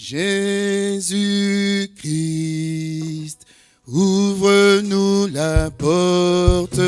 Jésus-Christ, ouvre-nous la porte.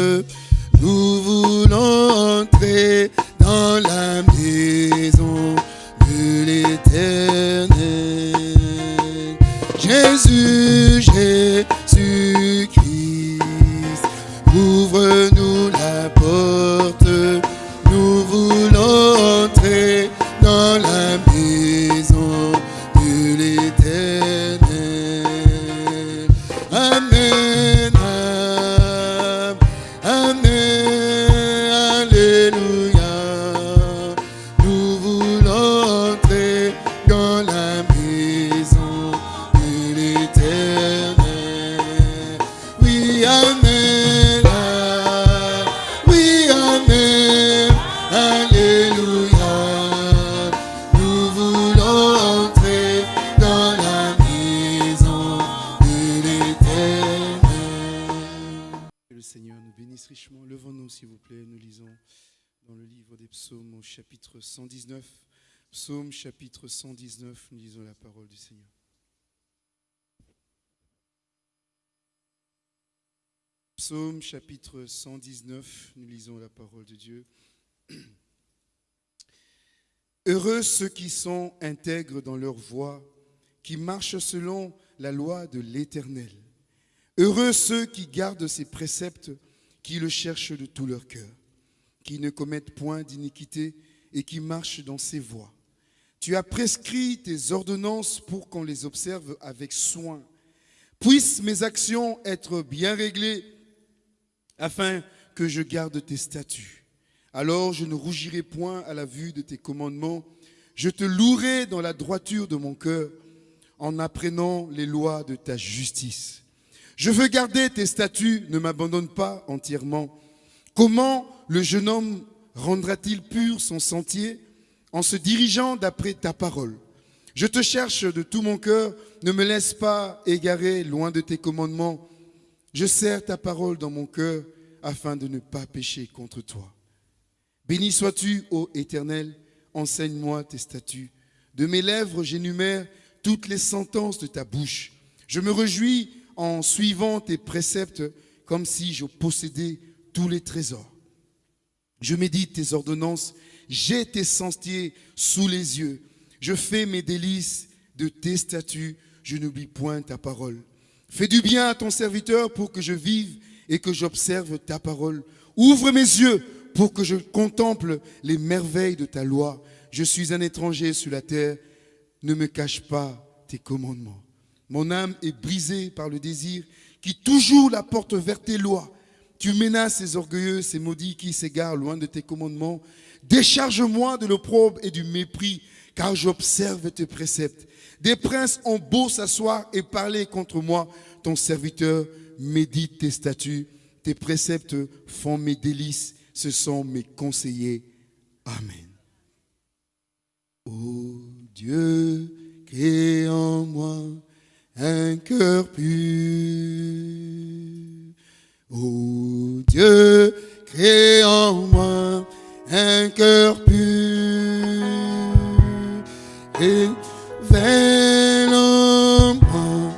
Chapitre 119, nous lisons la parole du Seigneur. Psaume chapitre 119, nous lisons la parole de Dieu. Heureux ceux qui sont intègres dans leur voie, qui marchent selon la loi de l'Éternel. Heureux ceux qui gardent ses préceptes, qui le cherchent de tout leur cœur, qui ne commettent point d'iniquité et qui marchent dans ses voies. Tu as prescrit tes ordonnances pour qu'on les observe avec soin. Puissent mes actions être bien réglées afin que je garde tes statuts. Alors je ne rougirai point à la vue de tes commandements. Je te louerai dans la droiture de mon cœur en apprenant les lois de ta justice. Je veux garder tes statuts, ne m'abandonne pas entièrement. Comment le jeune homme rendra-t-il pur son sentier en se dirigeant d'après ta parole Je te cherche de tout mon cœur, ne me laisse pas égarer loin de tes commandements. Je serre ta parole dans mon cœur afin de ne pas pécher contre toi. Béni sois-tu, ô Éternel, enseigne-moi tes statuts. De mes lèvres, j'énumère toutes les sentences de ta bouche. Je me réjouis en suivant tes préceptes comme si je possédais tous les trésors. Je médite tes ordonnances, j'ai tes sentiers sous les yeux. Je fais mes délices de tes statuts, je n'oublie point ta parole. Fais du bien à ton serviteur pour que je vive et que j'observe ta parole. Ouvre mes yeux pour que je contemple les merveilles de ta loi. Je suis un étranger sur la terre, ne me cache pas tes commandements. Mon âme est brisée par le désir qui toujours la porte vers tes lois. Tu menaces ces orgueilleux, ces maudits qui s'égarent loin de tes commandements. Décharge-moi de l'opprobre et du mépris, car j'observe tes préceptes. Des princes ont beau s'asseoir et parler contre moi. Ton serviteur médite tes statuts. Tes préceptes font mes délices. Ce sont mes conseillers. Amen. Ô Dieu, crée en moi un cœur pur. Ô Dieu, crée en moi un cœur pur. Et moi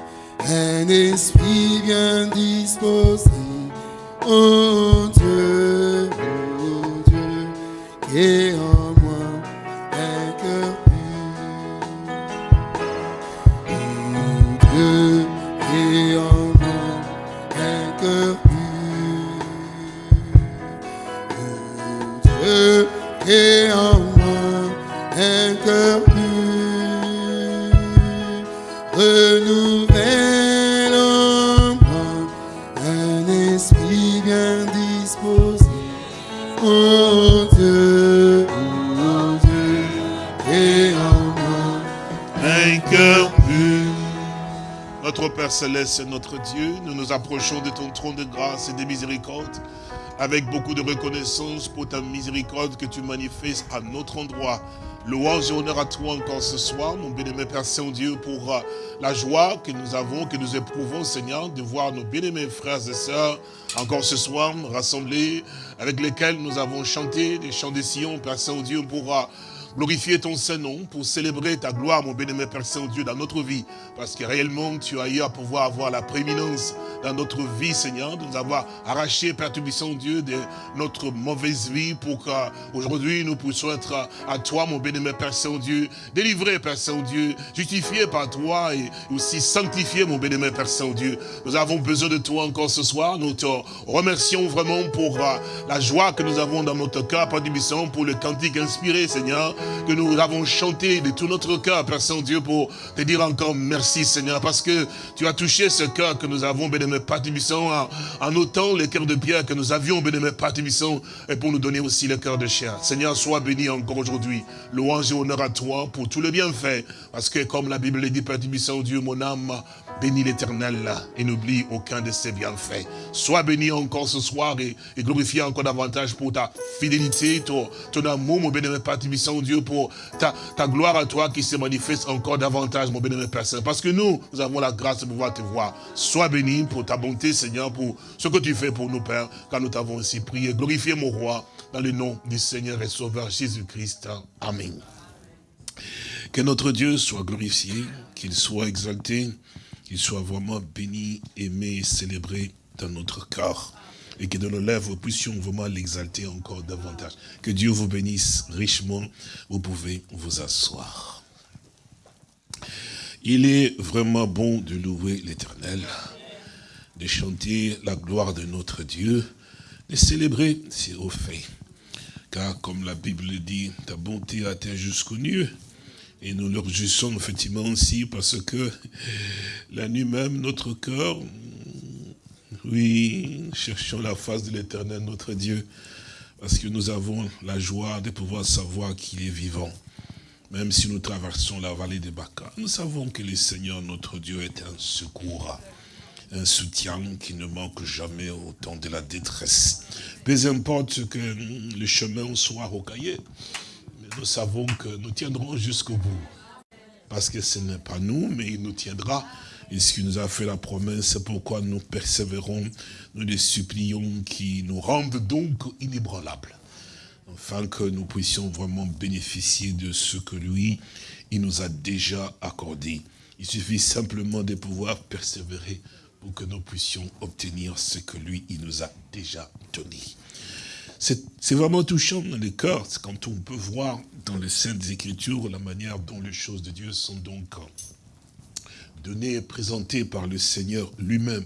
un esprit bien disposé. Oh Dieu, oh Dieu, crée en esprit bien disposé. Oh Dieu, oh Dieu, crée en moi un cœur pur. Notre Père Céleste, notre Dieu, nous nous approchons de ton trône de grâce et de miséricorde avec beaucoup de reconnaissance pour ta miséricorde que tu manifestes à notre endroit. Louange et honneur à toi encore ce soir, mon bien-aimé Père Saint-Dieu, pour euh, la joie que nous avons, que nous éprouvons, Seigneur, de voir nos bien-aimés frères et sœurs encore ce soir rassemblés, avec lesquels nous avons chanté des chants des Sion, Père Saint-Dieu, pour euh, glorifier ton Saint-Nom, pour célébrer ta gloire, mon bénémoine Père Saint-Dieu, dans notre vie. Parce que réellement, tu as eu à pouvoir avoir la prééminence dans notre vie, Seigneur, de nous avoir arraché, Père Tubissant Dieu, de notre mauvaise vie, pour qu'aujourd'hui nous puissions être à toi, mon bénémoine Père Saint-Dieu, délivré, Père Saint-Dieu, justifié par toi et aussi sanctifié, mon bénémoine Père Saint-Dieu. Nous avons besoin de toi encore ce soir. Nous te remercions vraiment pour euh, la joie que nous avons dans notre cœur, Père Tubissant, pour le cantique inspiré, Seigneur, que nous avons chanté de tout notre cœur, Père Saint-Dieu, pour te dire encore merci, Seigneur, parce que tu as touché ce cœur que nous avons, bénémoine Père Tubissant, en, en autant les cœurs de pierre que nous avions, bénémoine Père Tubissant, et pour nous donner aussi le cœur de chair. Seigneur, sois béni encore aujourd'hui. Louange et honneur à toi pour tout le bienfait. Parce que comme la Bible le dit, Père Tubissant, Dieu, mon âme, bénis l'éternel et n'oublie aucun de ses bienfaits. Sois béni encore ce soir et, et glorifié encore davantage pour ta fidélité, ton, amour, mon bénémoine Père Tubissant, Dieu, pour ta, ta gloire à toi qui se manifeste encore davantage, mon bénémoine Père Saint. Parce que nous, nous avons la grâce de pouvoir te voir. Sois béni pour ta bonté, Seigneur, pour ce que tu fais pour nous, Père, car nous t'avons ainsi prié. Glorifié, mon roi, dans le nom du Seigneur et Sauveur Jésus-Christ. Amen. Que notre Dieu soit glorifié, qu'il soit exalté, qu'il soit vraiment béni, aimé célébré dans notre cœur. Et que de nos lèvres, nous puissions vraiment l'exalter encore davantage. Que Dieu vous bénisse richement. Vous pouvez vous asseoir. Il est vraiment bon de louer l'éternel, de chanter la gloire de notre Dieu, de célébrer ses hauts faits. Car comme la Bible le dit, ta bonté atteint jusqu'au nu. Et nous le réjouissons effectivement aussi parce que la nuit même, notre cœur, oui, cherchons la face de l'éternel, notre Dieu, parce que nous avons la joie de pouvoir savoir qu'il est vivant. Même si nous traversons la vallée des Baca, nous savons que le Seigneur, notre Dieu, est un secours, un soutien qui ne manque jamais au temps de la détresse. Peu importe que le chemin soit rocaillé, nous savons que nous tiendrons jusqu'au bout. Parce que ce n'est pas nous, mais il nous tiendra. Et ce qui nous a fait la promesse, c'est pourquoi nous persévérons, nous les supplions qui nous rendent donc inébranlables. Afin que nous puissions vraiment bénéficier de ce que lui, il nous a déjà accordé. Il suffit simplement de pouvoir persévérer pour que nous puissions obtenir ce que lui, il nous a déjà donné. C'est vraiment touchant dans le cœur, quand on peut voir dans les Saintes Écritures la manière dont les choses de Dieu sont donc données et présentées par le Seigneur lui-même.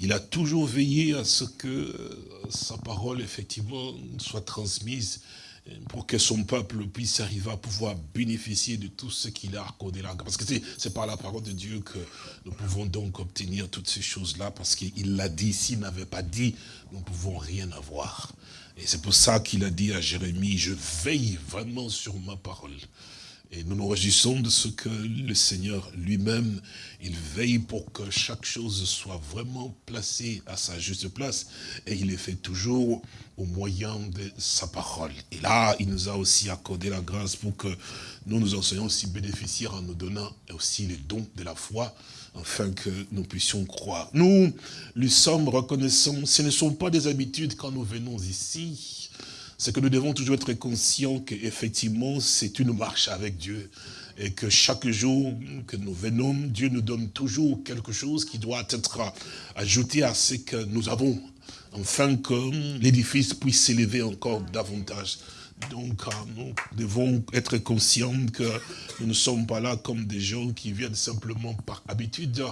Il a toujours veillé à ce que sa parole, effectivement, soit transmise pour que son peuple puisse arriver à pouvoir bénéficier de tout ce qu'il a accordé là. Parce que c'est par la parole de Dieu que nous pouvons donc obtenir toutes ces choses-là, parce qu'il l'a dit, s'il n'avait pas dit, nous ne pouvons rien avoir. Et c'est pour ça qu'il a dit à Jérémie, je veille vraiment sur ma parole. Et nous nous réjouissons de ce que le Seigneur lui-même, il veille pour que chaque chose soit vraiment placée à sa juste place. Et il le fait toujours au moyen de sa parole. Et là, il nous a aussi accordé la grâce pour que nous nous en soyons aussi bénéficiaires en nous donnant aussi les dons de la foi, afin que nous puissions croire. Nous lui sommes reconnaissants. Ce ne sont pas des habitudes quand nous venons ici c'est que nous devons toujours être conscients qu'effectivement, c'est une marche avec Dieu. Et que chaque jour que nous venons, Dieu nous donne toujours quelque chose qui doit être ajouté à ce que nous avons, afin que l'édifice puisse s'élever encore davantage. Donc, nous devons être conscients que nous ne sommes pas là comme des gens qui viennent simplement par habitude.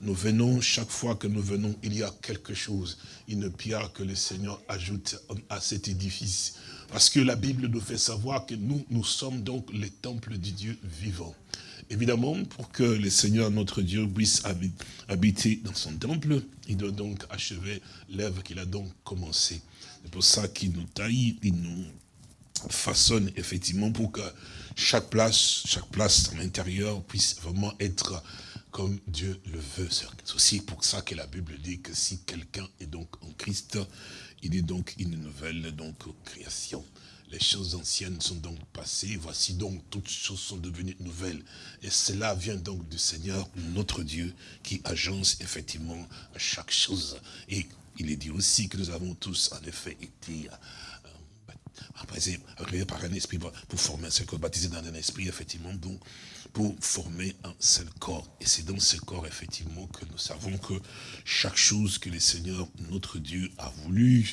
Nous venons, chaque fois que nous venons, il y a quelque chose, une pierre que le Seigneur ajoute à cet édifice. Parce que la Bible nous fait savoir que nous, nous sommes donc les temples du Dieu vivant. Évidemment, pour que le Seigneur, notre Dieu, puisse habiter dans son temple, il doit donc achever l'œuvre qu'il a donc commencé. C'est pour ça qu'il nous taille, il nous façonne effectivement pour que chaque place, chaque place à l'intérieur puisse vraiment être comme Dieu le veut. C'est aussi pour ça que la Bible dit que si quelqu'un est donc en Christ, il est donc une nouvelle donc création. Les choses anciennes sont donc passées, voici donc toutes choses sont devenues nouvelles. Et cela vient donc du Seigneur, notre Dieu, qui agence effectivement chaque chose. Et il est dit aussi que nous avons tous en effet été après, par un esprit, pour former un seul corps, baptisé dans un esprit, effectivement, donc, pour former un seul corps. Et c'est dans ce corps, effectivement, que nous savons que chaque chose que le Seigneur, notre Dieu, a voulu,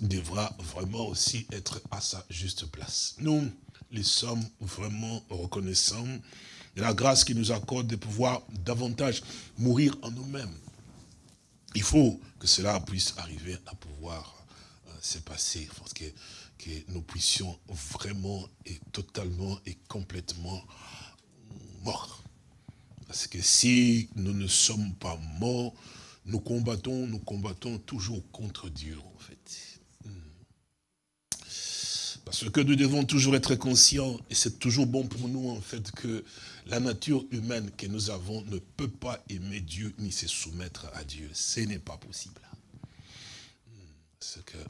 devra vraiment aussi être à sa juste place. Nous, les sommes vraiment reconnaissants de la grâce qui nous accorde de pouvoir davantage mourir en nous-mêmes. Il faut que cela puisse arriver à pouvoir euh, se passer, parce que, que nous puissions vraiment et totalement et complètement morts. Parce que si nous ne sommes pas morts, nous combattons, nous combattons toujours contre Dieu, en fait. Parce que nous devons toujours être conscients, et c'est toujours bon pour nous, en fait, que la nature humaine que nous avons ne peut pas aimer Dieu ni se soumettre à Dieu. Ce n'est pas possible.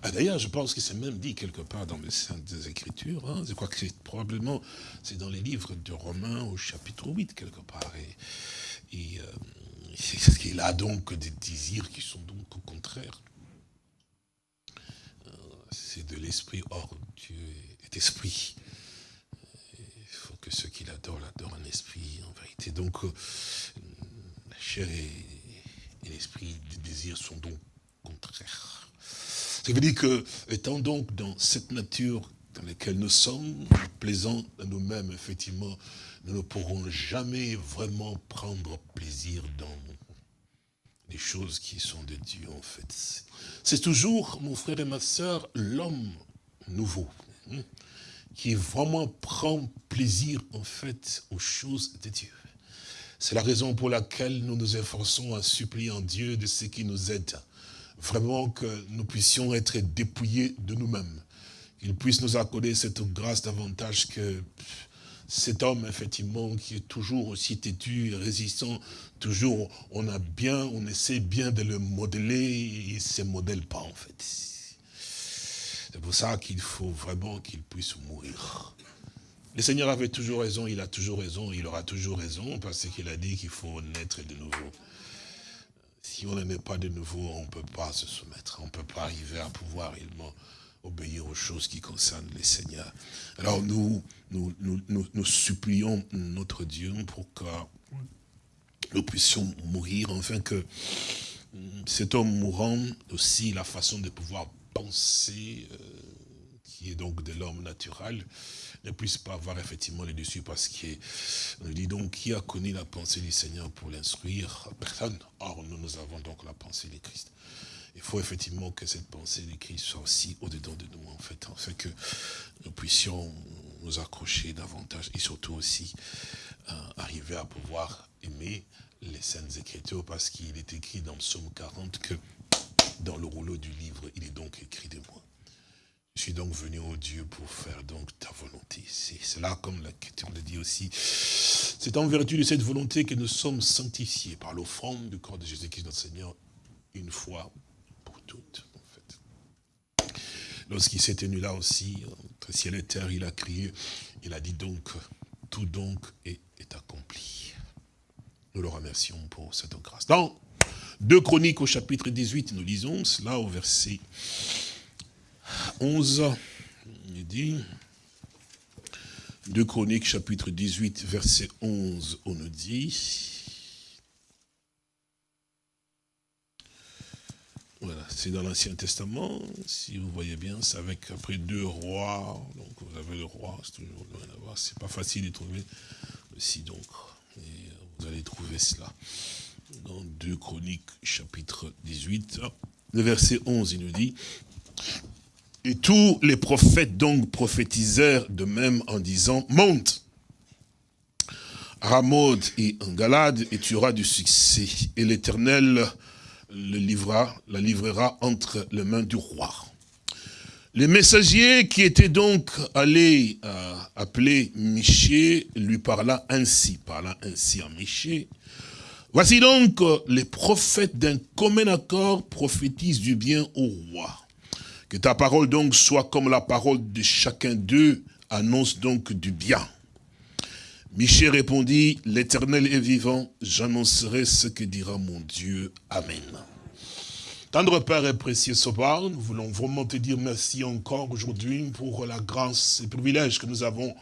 Ah, d'ailleurs, je pense que c'est même dit quelque part dans les Saintes Écritures. Hein. Je crois que c'est probablement, c'est dans les livres de Romains au chapitre 8, quelque part. Et, euh, qu'il a donc des désirs qui sont donc au contraire. Euh, c'est de l'esprit. Or, Dieu est esprit. Il faut que ceux qui l'adorent l'adorent en esprit, en vérité. Donc, euh, la chair et, l'esprit des désirs sont donc. Ça veut dire que, étant donc dans cette nature dans laquelle nous sommes, plaisants à nous-mêmes, effectivement, nous ne pourrons jamais vraiment prendre plaisir dans les choses qui sont de Dieu, en fait. C'est toujours, mon frère et ma soeur, l'homme nouveau, hein, qui vraiment prend plaisir, en fait, aux choses de Dieu. C'est la raison pour laquelle nous nous efforçons à supplier en Dieu de ce qui nous aide vraiment que nous puissions être dépouillés de nous-mêmes. Qu'il puisse nous accorder cette grâce davantage que cet homme, effectivement, qui est toujours aussi têtu et résistant, toujours, on a bien, on essaie bien de le modeler, il ne se modèle pas, en fait. C'est pour ça qu'il faut vraiment qu'il puisse mourir. Le Seigneur avait toujours raison, il a toujours raison, il aura toujours raison, parce qu'il a dit qu'il faut naître de nouveau si on n'aimait pas de nouveau, on ne peut pas se soumettre. On ne peut pas arriver à pouvoir réellement obéir aux choses qui concernent les seigneurs. Alors nous, nous, nous, supplions notre Dieu pour que nous puissions mourir, enfin que cet homme mourant, aussi la façon de pouvoir penser, euh, qui est donc de l'homme naturel, ne puisse pas avoir effectivement les dessus parce qu'on dit donc qui a connu la pensée du Seigneur pour l'instruire? Personne. Or, nous, nous avons donc la pensée du Christ. Il faut effectivement que cette pensée du Christ soit aussi au-dedans de nous, en fait, afin que nous puissions nous accrocher davantage et surtout aussi euh, arriver à pouvoir aimer les Saintes Écritures parce qu'il est écrit dans Psaume 40 que dans le rouleau du livre, il est donc écrit de moi. Je suis donc venu au Dieu pour faire donc ta volonté. C'est là, comme la question le dit aussi, c'est en vertu de cette volonté que nous sommes sanctifiés par l'offrande du corps de Jésus-Christ notre Seigneur, une fois pour toutes. En fait. Lorsqu'il s'est tenu là aussi, entre ciel et terre, il a crié, il a dit donc, tout donc est, est accompli. Nous le remercions pour cette grâce. Dans 2 Chroniques au chapitre 18, nous lisons cela au verset 11, il dit, 2 Chroniques chapitre 18, verset 11, on nous dit, Voilà, c'est dans l'Ancien Testament, si vous voyez bien, c'est avec après deux rois, donc vous avez le roi, c'est toujours loin d'avoir, c'est pas facile de trouver aussi, donc, et vous allez trouver cela dans 2 Chroniques chapitre 18, le verset 11, il nous dit, et tous les prophètes donc prophétisèrent de même en disant, monte, Ramoud et en Galade, et tu auras du succès. Et l'Éternel le livrera, la livrera entre les mains du roi. Les messagers qui étaient donc allés euh, appeler Miché lui parla ainsi, parla ainsi à Miché. Voici donc les prophètes d'un commun accord prophétisent du bien au roi. Que ta parole donc soit comme la parole de chacun d'eux, annonce donc du bien. Michel répondit, l'éternel est vivant, j'annoncerai ce que dira mon Dieu. Amen. Tendre Père et précieux Sauveur, nous voulons vraiment te dire merci encore aujourd'hui pour la grâce et le privilège que nous avons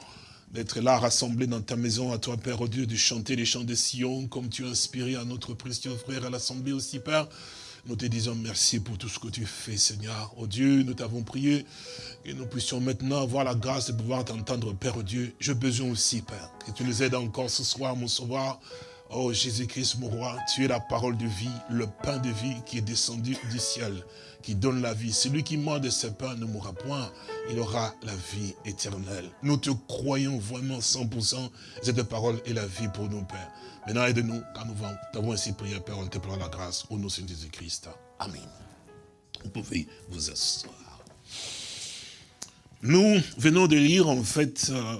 d'être là rassemblés dans ta maison, à toi Père, au Dieu, de chanter les chants de Sion, comme tu as inspiré à notre précieux frère à l'Assemblée aussi, Père. Nous te disons merci pour tout ce que tu fais, Seigneur. Oh Dieu, nous t'avons prié que nous puissions maintenant avoir la grâce de pouvoir t'entendre, Père Dieu. J'ai besoin aussi, Père, que tu nous aides encore ce soir, mon sauveur. Oh Jésus-Christ, mon roi, tu es la parole de vie, le pain de vie qui est descendu du ciel, qui donne la vie. Celui qui mange de ce pain ne mourra point, il aura la vie éternelle. Nous te croyons vraiment 100%, cette parole est la vie pour nous, Père. Maintenant, aide-nous, car nous t'avons ainsi prié, Père, on te prend la grâce, au nom de Jésus-Christ. Amen. Vous pouvez vous asseoir. Nous venons de lire, en fait, euh,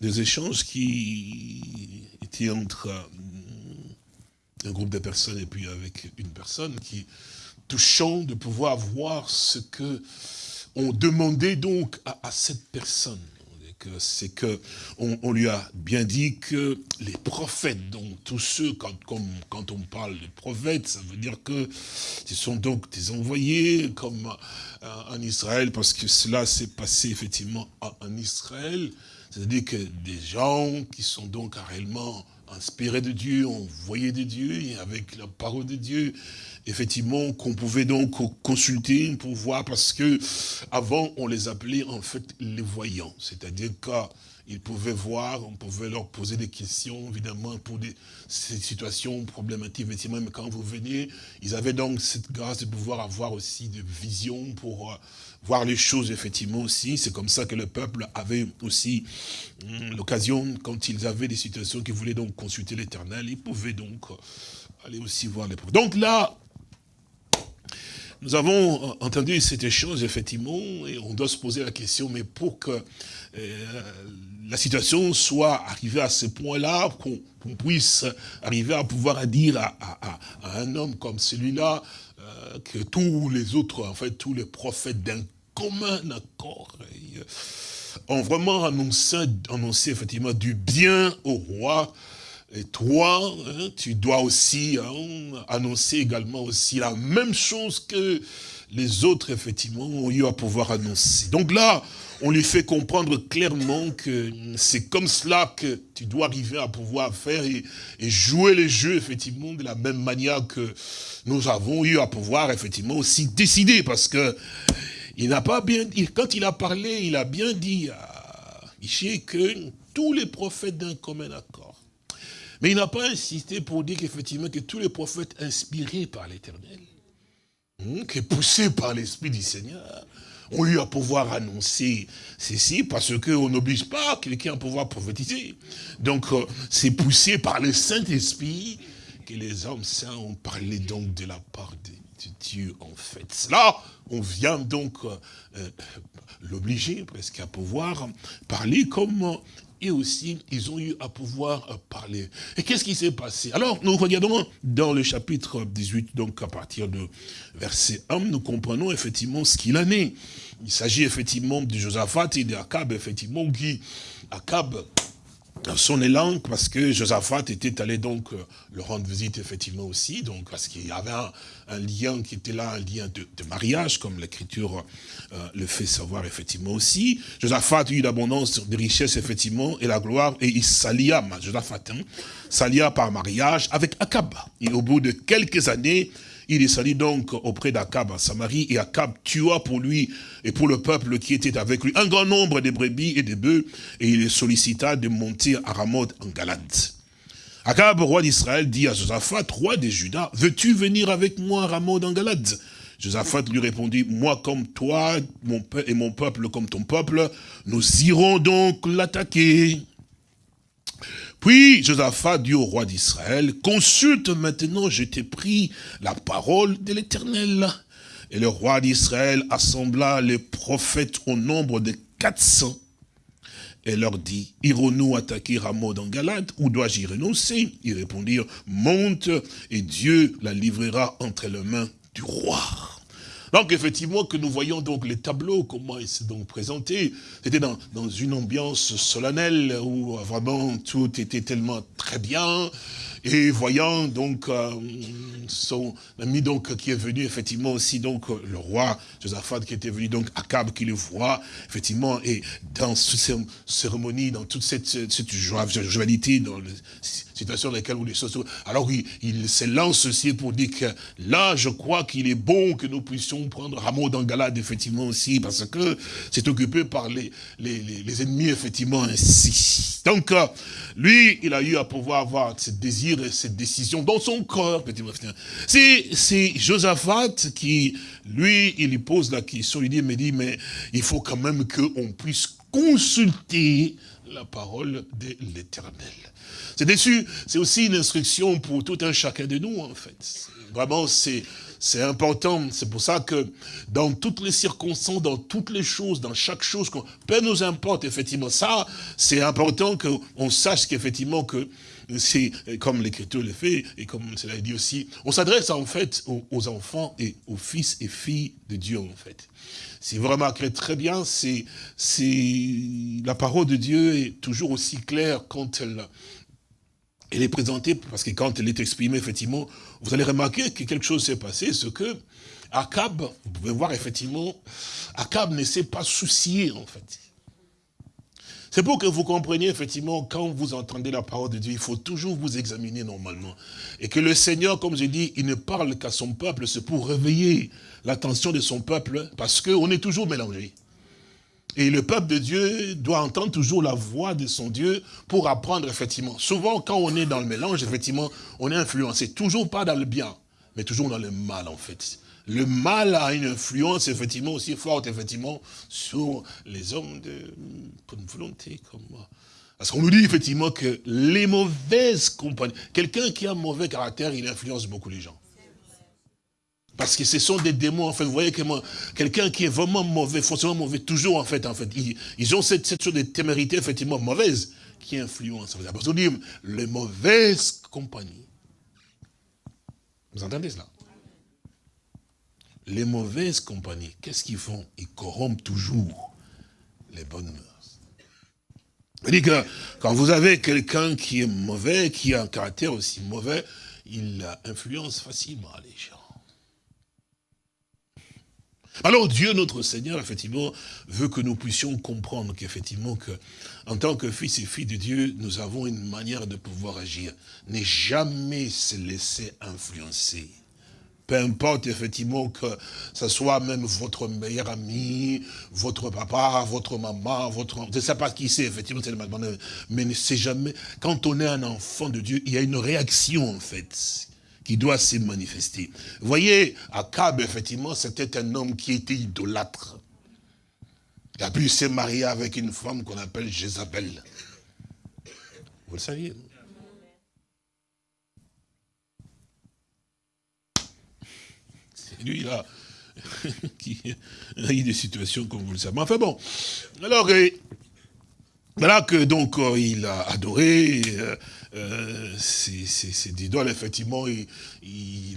des échanges qui étaient entre euh, un groupe de personnes et puis avec une personne qui touchant de pouvoir voir ce que on demandait donc à cette personne. C'est que on, lui a bien dit que les prophètes, donc tous ceux, quand, quand on parle de prophètes, ça veut dire que ce sont donc des envoyés comme en Israël, parce que cela s'est passé effectivement en, Israël, c'est-à-dire que des gens qui sont donc réellement inspirés de Dieu, envoyés de Dieu, et avec la parole de Dieu, effectivement, qu'on pouvait donc consulter pour voir, parce que avant, on les appelait en fait les voyants. C'est-à-dire qu'ils pouvaient voir, on pouvait leur poser des questions, évidemment, pour des situations problématiques, effectivement, mais quand vous venez, ils avaient donc cette grâce de pouvoir avoir aussi des visions pour euh, voir les choses, effectivement, aussi. C'est comme ça que le peuple avait aussi hum, l'occasion, quand ils avaient des situations qu'ils voulaient donc consulter l'éternel, ils pouvaient donc euh, aller aussi voir les prophètes. Donc là, nous avons entendu cette chose, effectivement, et on doit se poser la question, mais pour que euh, la situation soit arrivée à ce point-là, qu'on puisse arriver à pouvoir dire à, un homme comme celui-là, euh, que tous les autres, en fait, tous les prophètes d'un commun accord, euh, ont vraiment annoncé, annoncé effectivement du bien au roi, et toi, hein, tu dois aussi hein, annoncer également aussi la même chose que les autres, effectivement, ont eu à pouvoir annoncer. Donc là, on lui fait comprendre clairement que c'est comme cela que tu dois arriver à pouvoir faire et, jouer les jeux, effectivement, de la même manière que nous avons eu à pouvoir, effectivement, aussi décider. Parce que il n'a pas bien, quand il a parlé, il a bien dit à Michel que tous les prophètes d'un commun accord mais il n'a pas insisté pour dire qu'effectivement, que tous les prophètes inspirés par l'éternel, hein, qui poussés par l'Esprit du Seigneur, ont eu à pouvoir annoncer ceci, parce qu'on n'oblige pas quelqu'un à pouvoir prophétiser. Donc, euh, c'est poussé par le Saint-Esprit que les hommes saints ont parlé donc de la part de, Dieu, en fait. Là, on vient donc euh, euh, l'obliger presque à pouvoir parler comme et aussi, ils ont eu à pouvoir euh, parler. Et qu'est-ce qui s'est passé? Alors, nous regardons dans le chapitre 18, donc à partir de verset 1, nous comprenons effectivement ce qu'il en est. Il s'agit effectivement de Josaphat et d'Akab, effectivement, qui, Akab, son élan, parce que Josaphat était allé donc euh, le rendre visite effectivement aussi, donc parce qu'il y avait un, lien qui était là, un lien de, mariage, comme l'écriture euh, le fait savoir effectivement aussi. Josaphat eut l'abondance de richesses effectivement, et la gloire, et il s'allia, Josaphat, hein, s'allia par mariage avec Akab. Et au bout de quelques années, il descendit donc auprès d'Akab à Samarie, et Akab tua pour lui et pour le peuple qui était avec lui un grand nombre de brebis et de bœufs, et il les sollicita de monter à Ramoth en Galade. Akab, roi d'Israël, dit à Josaphat, roi des Judas, veux-tu venir avec moi à Ramoth en Galade? Josaphat lui répondit, moi comme toi mon et mon peuple comme ton peuple, nous irons donc l'attaquer. Puis Josaphat dit au roi d'Israël, consulte maintenant, je t'ai pris la parole de l'Éternel. Et le roi d'Israël assembla les prophètes au nombre de 400 et leur dit, irons-nous attaquer Ramoth en Galade ou dois-je y renoncer? Ils répondirent, monte et Dieu la livrera entre les mains du roi. Donc effectivement que nous voyons donc les tableaux, comment ils se donc présentés. C'était dans, dans une ambiance solennelle où vraiment tout était tellement très bien. Et voyant donc euh, son ami donc qui est venu effectivement aussi donc le roi Josaphat qui était venu donc Akab qui le voit effectivement et dans toutes ces cérémonies, dans toute cette, cette jovialité, dans les situations dans lesquelles où les alors il, il se lance aussi pour dire que là je crois qu'il est bon que nous puissions prendre Rameau d'Angalade effectivement aussi parce que c'est occupé par les, les, les, ennemis effectivement ainsi. Donc euh, lui il a eu à pouvoir avoir ce désir et cette décision dans son corps. C'est Josaphat qui, lui, il lui pose la question, il dit, mais dit, mais il faut quand même qu'on puisse consulter la parole de l'éternel. C'est dessus, c'est aussi une instruction pour tout un chacun de nous, en fait. Vraiment, c'est c'est important. C'est pour ça que dans toutes les circonstances, dans toutes les choses, dans chaque chose, peu nous importe, effectivement, ça, c'est important qu'on sache qu'effectivement que c'est comme l'Écriture le fait, et comme cela est dit aussi, on s'adresse en fait aux, enfants et aux fils et filles de Dieu en fait. Si vous remarquerez très bien, c'est la parole de Dieu est toujours aussi claire quand elle, elle est présentée, parce que quand elle est exprimée, effectivement, vous allez remarquer que quelque chose s'est passé, ce que Akab, vous pouvez voir effectivement, Akab ne s'est pas soucié en fait. C'est pour que vous compreniez, effectivement, quand vous entendez la parole de Dieu, il faut toujours vous examiner normalement. Et que le Seigneur, comme je dis, il ne parle qu'à son peuple, c'est pour réveiller l'attention de son peuple, parce qu'on est toujours mélangé. Et le peuple de Dieu doit entendre toujours la voix de son Dieu pour apprendre, effectivement. Souvent, quand on est dans le mélange, effectivement, on est influencé. Toujours pas dans le bien, mais toujours dans le mal, en fait le mal a une influence effectivement aussi forte effectivement sur les hommes de bonne volonté comme moi. Parce qu'on nous dit effectivement que les mauvaises compagnies, quelqu'un qui a un mauvais caractère, il influence beaucoup les gens. Parce que ce sont des démons, en fait, vous voyez que quelqu'un qui est vraiment mauvais, forcément mauvais, toujours en fait, en fait, ils, ont cette, cette, chose de témérité effectivement mauvaise qui influence. Parce qu'on dit les mauvaises compagnies. Vous entendez cela? Les mauvaises compagnies, qu'est-ce qu'ils font? Ils corrompent toujours les bonnes mœurs. cest que quand vous avez quelqu'un qui est mauvais, qui a un caractère aussi mauvais, il influence facilement les gens. Alors Dieu, notre Seigneur, effectivement, veut que nous puissions comprendre qu'effectivement, que, en tant que fils et filles de Dieu, nous avons une manière de pouvoir agir. Ne jamais se laisser influencer peu importe effectivement que ce soit même votre meilleur ami, votre papa, votre maman, votre... Je ne sais pas qui c'est, effectivement, c'est mais ne sait jamais. Quand on est un enfant de Dieu, il y a une réaction, en fait, qui doit se manifester. Vous voyez, Akab, effectivement, c'était un homme qui était idolâtre. Il a pu se marier avec une femme qu'on appelle Jézabel. Vous le saviez, lui, il a, qui a eu des situations comme vous le savez. Enfin bon, alors, voilà que donc euh, il a adoré euh, euh ces idoles, effectivement, il,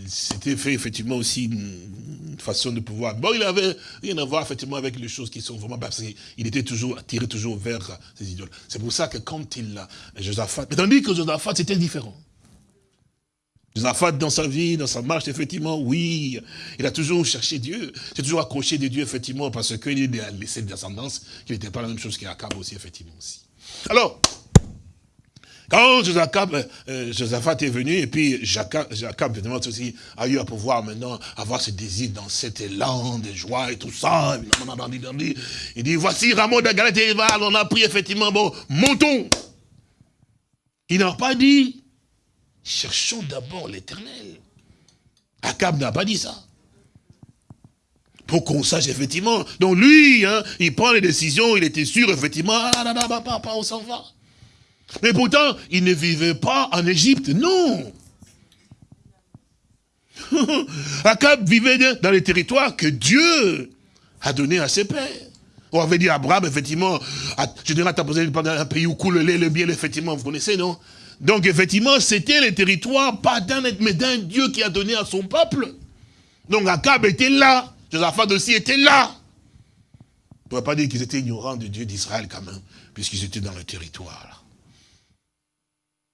s'était fait effectivement aussi une, façon de pouvoir. Bon, il avait rien à voir effectivement avec les choses qui sont vraiment parce qu'il était toujours attiré toujours vers ces idoles. C'est pour ça que quand il a Josaphat, mais tandis que Josaphat c'était différent. Josaphat, dans sa vie, dans sa marche, effectivement, oui, il a toujours cherché Dieu. C'est toujours accroché de Dieu, effectivement, parce qu'il a laissé une descendance qui n'était pas la même chose qu'Akab aussi, effectivement, aussi. Alors, quand Josaphat, euh, Josaphat est venu, et puis Jacob, évidemment, aussi, a eu à pouvoir maintenant avoir ce désir dans cet élan de joie et tout ça, il dit, voici Ramon de Galette et on a pris effectivement, bon, montons. Il n'a pas dit, Cherchons d'abord l'éternel. Akab n'a pas dit ça. Pour qu'on sache effectivement. Donc lui, hein, il prend les décisions, il était sûr effectivement, ah là là, papa, on s'en va. Mais pourtant, il ne vivait pas en Égypte, non. Akab vivait dans les territoires que Dieu a donné à ses pères. On avait dit à Abraham, effectivement, je dirais, t'as posé un pays où coule le lait, le miel, effectivement, vous connaissez, non? Donc effectivement, c'était le territoire, pas d'un mais d'un Dieu qui a donné à son peuple. Donc Akab était là. Josaphat aussi était là. On ne peut pas dire qu'ils étaient ignorants du Dieu d'Israël quand même, puisqu'ils étaient dans le territoire.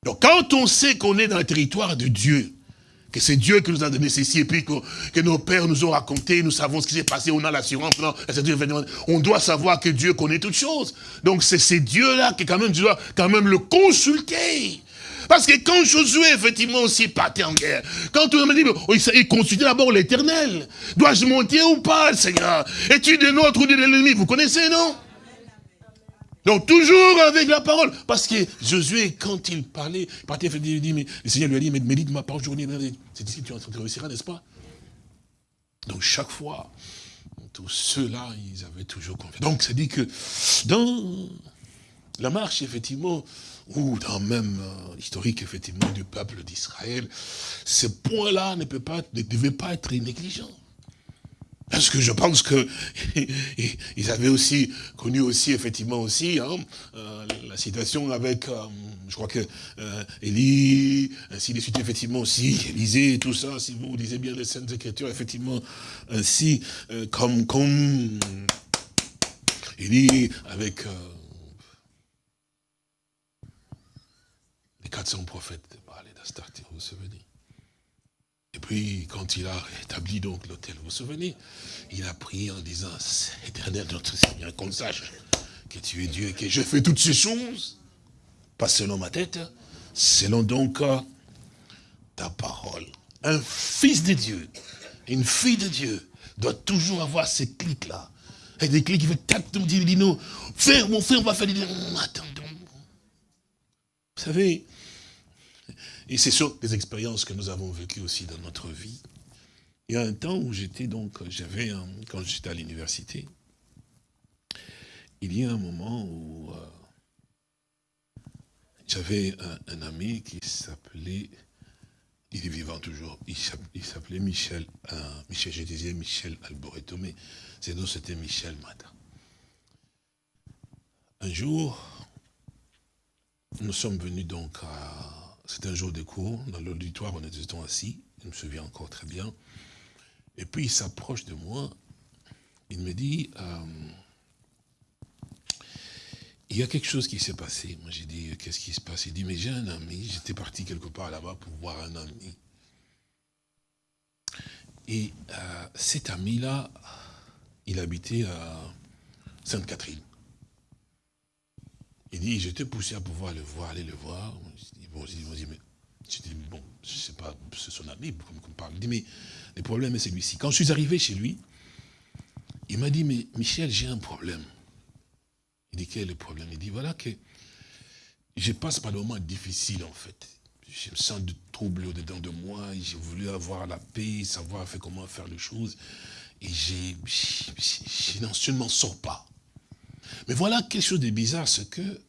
Donc quand on sait qu'on est dans le territoire de Dieu, que c'est Dieu qui nous a donné ceci, et puis que, nos pères nous ont raconté, nous savons ce qui s'est passé, on a l'assurance, on doit savoir que Dieu connaît toutes choses. Donc c'est ces dieux-là qui quand même, tu dois quand même le consulter. Parce que quand Josué, effectivement, aussi partait en guerre, quand on me dit, il consultait d'abord l'éternel. Dois-je monter ou pas, Seigneur? Es-tu de notre ou de l'ennemi? Vous connaissez, non? Donc toujours avec la parole. Parce que Josué, quand il parlait, il partait, il dit, mais, le Seigneur lui a dit, mais médite-moi par journée. C'est ici que tu réussiras, n'est-ce pas? Donc chaque fois, tous ceux-là, ils avaient toujours confiance. Donc ça dit que dans la marche, effectivement, ou dans même l'historique, euh, effectivement, du peuple d'Israël, ce point-là ne, peut pas, ne devait pas être négligent. Parce que je pense que ils avaient aussi connu aussi effectivement aussi hein, euh, la situation avec, euh, je crois que Élie, ainsi de suite effectivement aussi Élisée tout ça. Si vous lisez bien les Saintes Écritures, effectivement ainsi comme comme Élie avec 400 prophètes parlaient d'Astarté, vous vous souvenez Et puis, quand il a établi donc l'hôtel, vous vous souvenez Il a prié en disant, éternel notre Seigneur, qu'on sache que tu es Dieu et que je fais toutes ces choses, pas selon ma tête, selon donc ta parole. Un fils de Dieu, une fille de Dieu, doit toujours avoir ces clics-là. Et des clics qui fait tac, dit, dit non, frère, mon frère, on va faire des... Attendons. Vous savez, et c'est sur des expériences que nous avons vécues aussi dans notre vie. Il y a un temps où j'étais donc, j'avais, quand j'étais à l'université, il y a un moment où euh, j'avais un, ami qui s'appelait, il est vivant toujours, il s'appelait Michel, euh, Michel, je disais Michel Alboreto, mais c'était Michel Mata. Un jour, nous sommes venus donc à c'est un jour de cours, dans l'auditoire, on était assis, je me souviens encore très bien. Et puis il s'approche de moi, il me dit, euh, il y a quelque chose qui s'est passé. Moi j'ai dit, qu'est-ce qui se passe? Il dit, mais j'ai un ami, j'étais parti quelque part là-bas pour voir un ami. Et euh, cet ami-là, il habitait à Sainte-Catherine. Il dit, j'étais poussé à pouvoir le voir, aller le voir. Bon, je dis, mais, je dis, bon, je sais pas, c'est son ami, comme on parle. Il dit, mais le problème est celui-ci. Quand je suis arrivé chez lui, il m'a dit, mais Michel, j'ai un problème. Il dit, quel est le problème? Il dit, voilà que je passe par des moments difficiles, en fait. Je me sens de trouble au-dedans de moi, j'ai voulu avoir la paix, savoir comment faire les choses, et j'ai, je ne m'en sors pas. Mais voilà quelque chose de bizarre, c'est que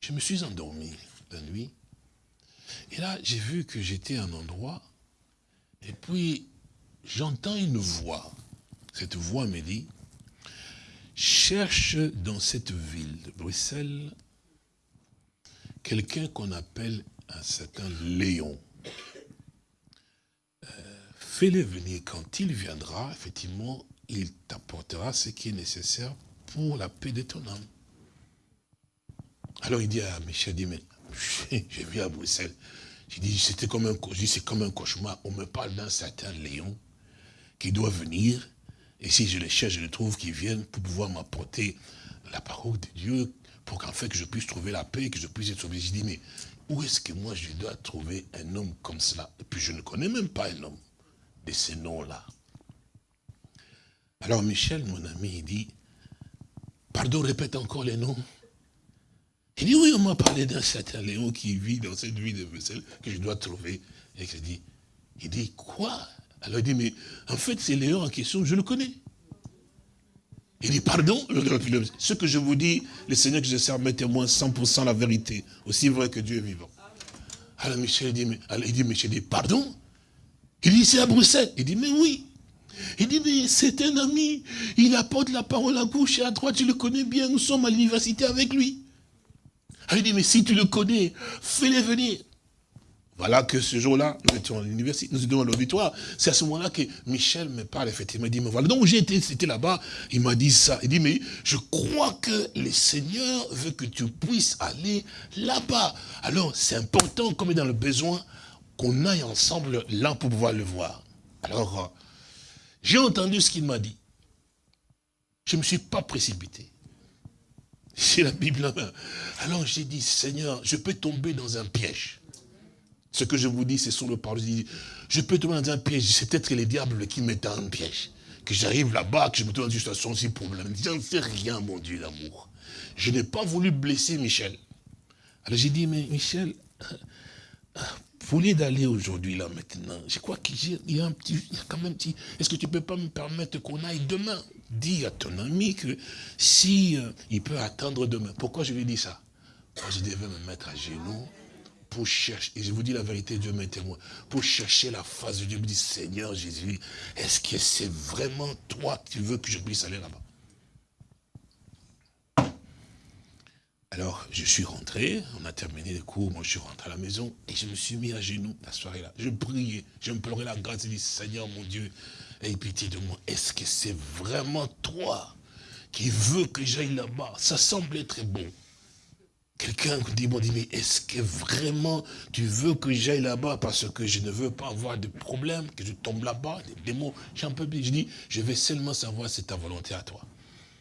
je me suis endormi Et là, j'ai vu que j'étais à un endroit, et puis j'entends une voix. Cette voix me dit, cherche dans cette ville de Bruxelles quelqu'un qu'on appelle un certain Léon. Euh, fais-le venir. Quand il viendra, effectivement, il t'apportera ce qui est nécessaire pour la paix de ton âme. Alors il dit à Michel, dit, mais j'ai vu à Bruxelles. J'ai dit, c'était comme un, c'est comme un cauchemar. On me parle d'un certain Léon qui doit venir. Et si je le cherche, je le trouve, qui vienne pour pouvoir m'apporter la parole de Dieu, pour qu'en fait que je puisse trouver la paix, que je puisse être sauvé. J'ai dit, mais où est-ce que moi je dois trouver un homme comme cela? Et puis je ne connais même pas un homme de ces noms-là. Alors Michel, mon ami, il dit, pardon, répète encore les noms. Il dit, oui, on m'a parlé d'un certain Léon qui vit dans cette ville de Bruxelles, que je dois trouver. Et je dis, il dit, quoi? Alors il dit, mais en fait, c'est Léon en question, je le connais. Il dit, pardon? Ce que je vous dis, le Seigneur que je sers me témoin 100% la vérité, aussi vrai que Dieu est vivant. Alors Michel dit, mais, il dit, Michel dit, pardon? Il dit, c'est à Bruxelles. Il dit, mais oui. Il dit, mais c'est un ami, il apporte la parole à gauche et à droite, je le connais bien, nous sommes à l'université avec lui. Il dit, mais si tu le connais, fais-le venir. Voilà que ce jour-là, nous étions à l'université, nous étions à l'auditoire. C'est à ce moment-là que Michel me parle, effectivement. Il dit, mais voilà, donc j'ai été, là-bas, il m'a dit ça. Il dit, mais je crois que le Seigneur veut que tu puisses aller là-bas. Alors, c'est important, comme est dans le besoin, qu'on aille ensemble là pour pouvoir le voir. Alors, euh, j'ai entendu ce qu'il m'a dit. Je ne me suis pas précipité. C'est la Bible Alors j'ai dit, Seigneur, je peux tomber dans un piège. Ce que je vous dis, c'est sur le parole. Je peux tomber dans un piège. C'est peut-être les diables qui mettent un piège. Que j'arrive là-bas, que je me trouve dans une situation si problème. J'en sais rien, mon Dieu d'amour. Je n'ai pas voulu blesser Michel. Alors j'ai dit, mais Michel, vous voulez d'aller aujourd'hui là maintenant Je crois qu'il y a un petit, il y a quand même petit. Est-ce que tu peux pas me permettre qu'on aille demain Dis à ton ami que si euh, peut attendre demain? Pourquoi je lui dis ça? Parce que je devais me mettre à genoux pour chercher, et je vous dis la vérité, Dieu m'est témoin, pour chercher la face de Dieu, me dit, Seigneur Jésus, est-ce que c'est vraiment toi qui veux que je puisse aller là-bas? Alors, je suis rentré, on a terminé les cours, moi je suis rentré à la maison, et je me suis mis à genoux la soirée-là. Je priais, pleurais la grâce, dis, Seigneur mon Dieu, aie pitié de moi. Est-ce que c'est vraiment toi qui veux que j'aille là-bas? Ça semble être bon. Quelqu'un dit, dit, mais est-ce que vraiment tu veux que j'aille là-bas parce que je ne veux pas avoir de problème, que je tombe là-bas, des démons, j'en peux plus. Je dis, je vais seulement savoir si c'est ta volonté à toi.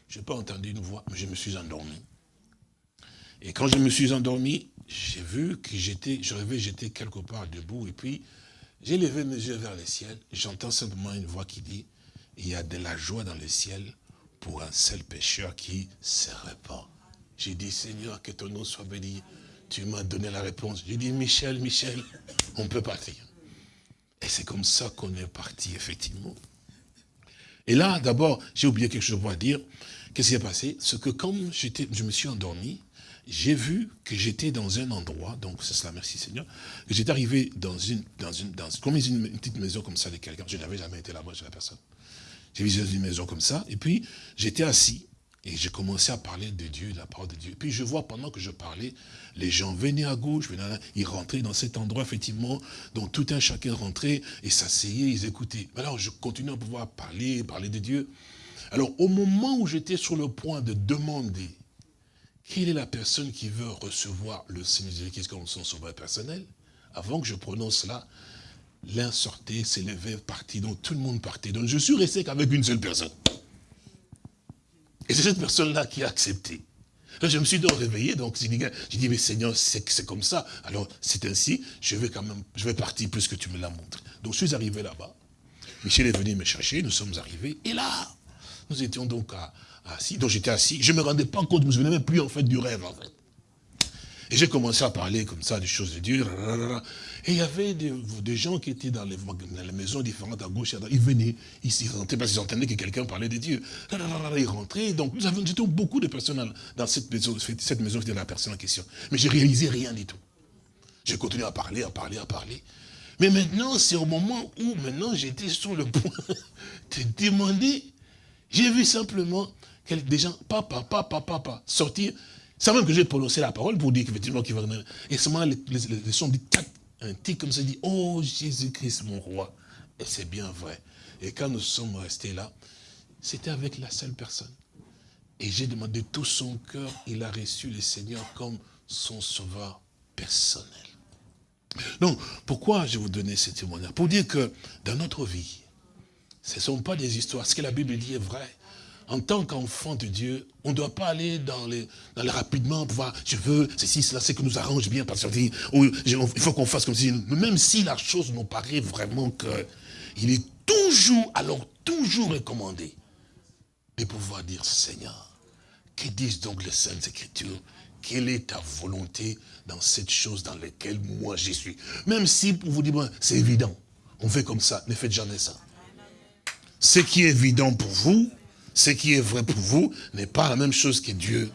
Je n'ai pas entendu une voix, mais je me suis endormi. Et quand je me suis endormi, j'ai vu que j'étais, je rêvais, j'étais quelque part debout, et puis j'ai levé mes yeux vers le ciel, j'entends simplement une voix qui dit, il y a de la joie dans le ciel pour un seul pécheur qui se répand. J'ai dit, Seigneur, que ton nom soit béni. Tu m'as donné la réponse. J'ai dit, Michel, Michel, on peut partir. Et c'est comme ça qu'on est parti, effectivement. Et là, d'abord, j'ai oublié quelque chose à dire. Qu'est-ce qui s'est passé? C'est que comme je me suis endormi, j'ai vu que j'étais dans un endroit, donc c'est cela, merci Seigneur, que j'étais arrivé dans une, dans une, dans, comme une, petite maison comme ça de quelqu'un. Je n'avais jamais été là-bas chez la personne. J'ai vu une maison comme ça, et puis j'étais assis, et j'ai commencé à parler de Dieu, de la parole de Dieu. Puis je vois, pendant que je parlais, les gens venaient à gauche, venaient ils rentraient dans cet endroit, effectivement, dont tout un chacun rentrait et s'asseyait, ils écoutaient. Alors je continuais à pouvoir parler, parler de Dieu. Alors au moment où j'étais sur le point de demander quelle est la personne qui veut recevoir le Seigneur Jésus-Christ comme son sauveur personnel, avant que je prononce cela, l'un sortait, s'élevait, partit, donc tout le monde partait. Donc je suis resté qu'avec une seule personne. Et c'est cette personne-là qui a accepté. Là, je me suis donc réveillé, donc j'ai dit, mais Seigneur, c'est comme ça. Alors, c'est ainsi, je vais quand même, je vais partir puisque tu me l'as montré. Donc, je suis arrivé là-bas. Michel est venu me chercher, nous sommes arrivés. Et là, nous étions donc assis. Donc, j'étais assis. Je ne me rendais pas compte, je ne me souvenais même plus, en fait, du rêve, en fait. Et j'ai commencé à parler comme ça des choses de Dieu. Et il y avait des, gens qui étaient dans les, maisons différentes à gauche à droite. Ils venaient, ils s'y rentraient parce qu'ils entendaient que quelqu'un parlait de Dieu. Ils rentraient. Donc nous avions beaucoup de personnes dans cette maison, cette maison était la personne en question. Mais je réalisais rien du tout. J'ai continué à parler, à parler, à parler. Mais maintenant, c'est au moment où maintenant j'étais sur le point de demander. J'ai vu simplement des gens, papa, papa, papa, sortir c'est même que j'ai prononcé la parole pour dire qu'effectivement, qu'il va Et ce moment-là, les, les, sons disent, un tic comme ça, dit, oh Jésus-Christ, mon roi. Et c'est bien vrai. Et quand nous sommes restés là, c'était avec la seule personne. Et j'ai demandé tout son cœur, il a reçu le Seigneur comme son sauveur personnel. Donc, pourquoi je vous donnais ce témoignage? Pour dire que dans notre vie, ce ne sont pas des histoires. Ce que la Bible dit est vrai en tant qu'enfant de Dieu, on ne doit pas aller dans les, rapidement pour voir, je veux, ceci, cela, c'est que nous arrange bien, parce qu'il il faut qu'on fasse comme si, même si la chose nous paraît vraiment que, il est toujours, alors toujours recommandé de pouvoir dire, Seigneur, que disent donc les Saintes Écritures? Quelle est ta volonté dans cette chose dans laquelle moi j'y suis? Même si, pour vous dire, c'est évident, on fait comme ça, ne faites jamais ça. Ce qui est évident pour vous, ce qui est vrai pour vous n'est pas la même chose que Dieu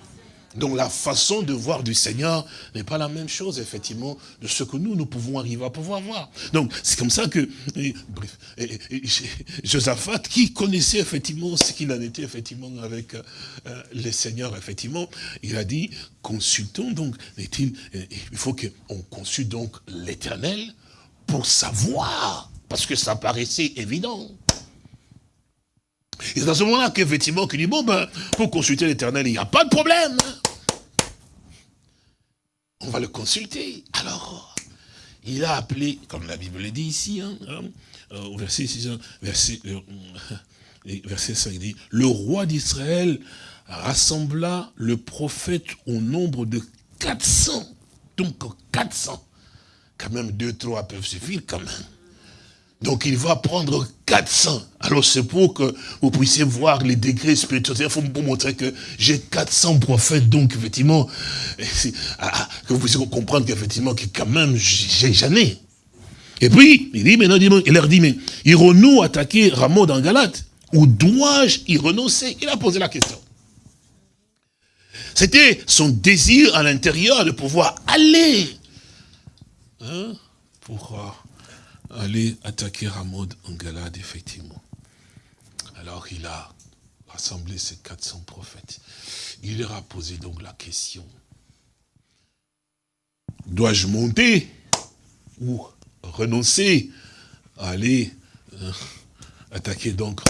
Donc la façon de voir du Seigneur n'est pas la même chose, effectivement, de ce que nous, nous pouvons arriver à pouvoir voir. Donc c'est comme ça que, bref, Josaphat, qui connaissait effectivement ce qu'il en était, effectivement, avec euh, les seigneurs, effectivement, il a dit, consultons donc, il faut qu'on consulte donc l'éternel pour savoir, parce que ça paraissait évident. Et c'est à ce moment-là qu'effectivement, qu'il dit, bon, ben, pour consulter l'éternel, il n'y a pas de problème. On va le consulter. Alors, il a appelé, comme la Bible le dit ici, hein, hein euh, au verset 6, verset, euh, verset 5, il dit, le roi d'Israël rassembla le prophète au nombre de 400. Donc 400. Quand même, deux, trois peuvent suffire quand même. Donc il va prendre 400. Alors c'est pour que vous puissiez voir les degrés spirituels. Il faut vous montrer que j'ai 400 prophètes. Donc effectivement, ah, ah, que vous puissiez comprendre qu'effectivement, que quand même, j'ai jamais. Et puis, il dit, maintenant, il leur dit, mais irons-nous attaquer Rameau dans Galate? Ou dois-je y renoncer? Il a posé la question. C'était son désir à l'intérieur de pouvoir aller. Hein, Pourquoi aller attaquer Ramod en Galade, effectivement. Alors il a rassemblé ses 400 prophètes. Il leur a posé donc la question. Dois-je monter ou renoncer à aller euh, attaquer donc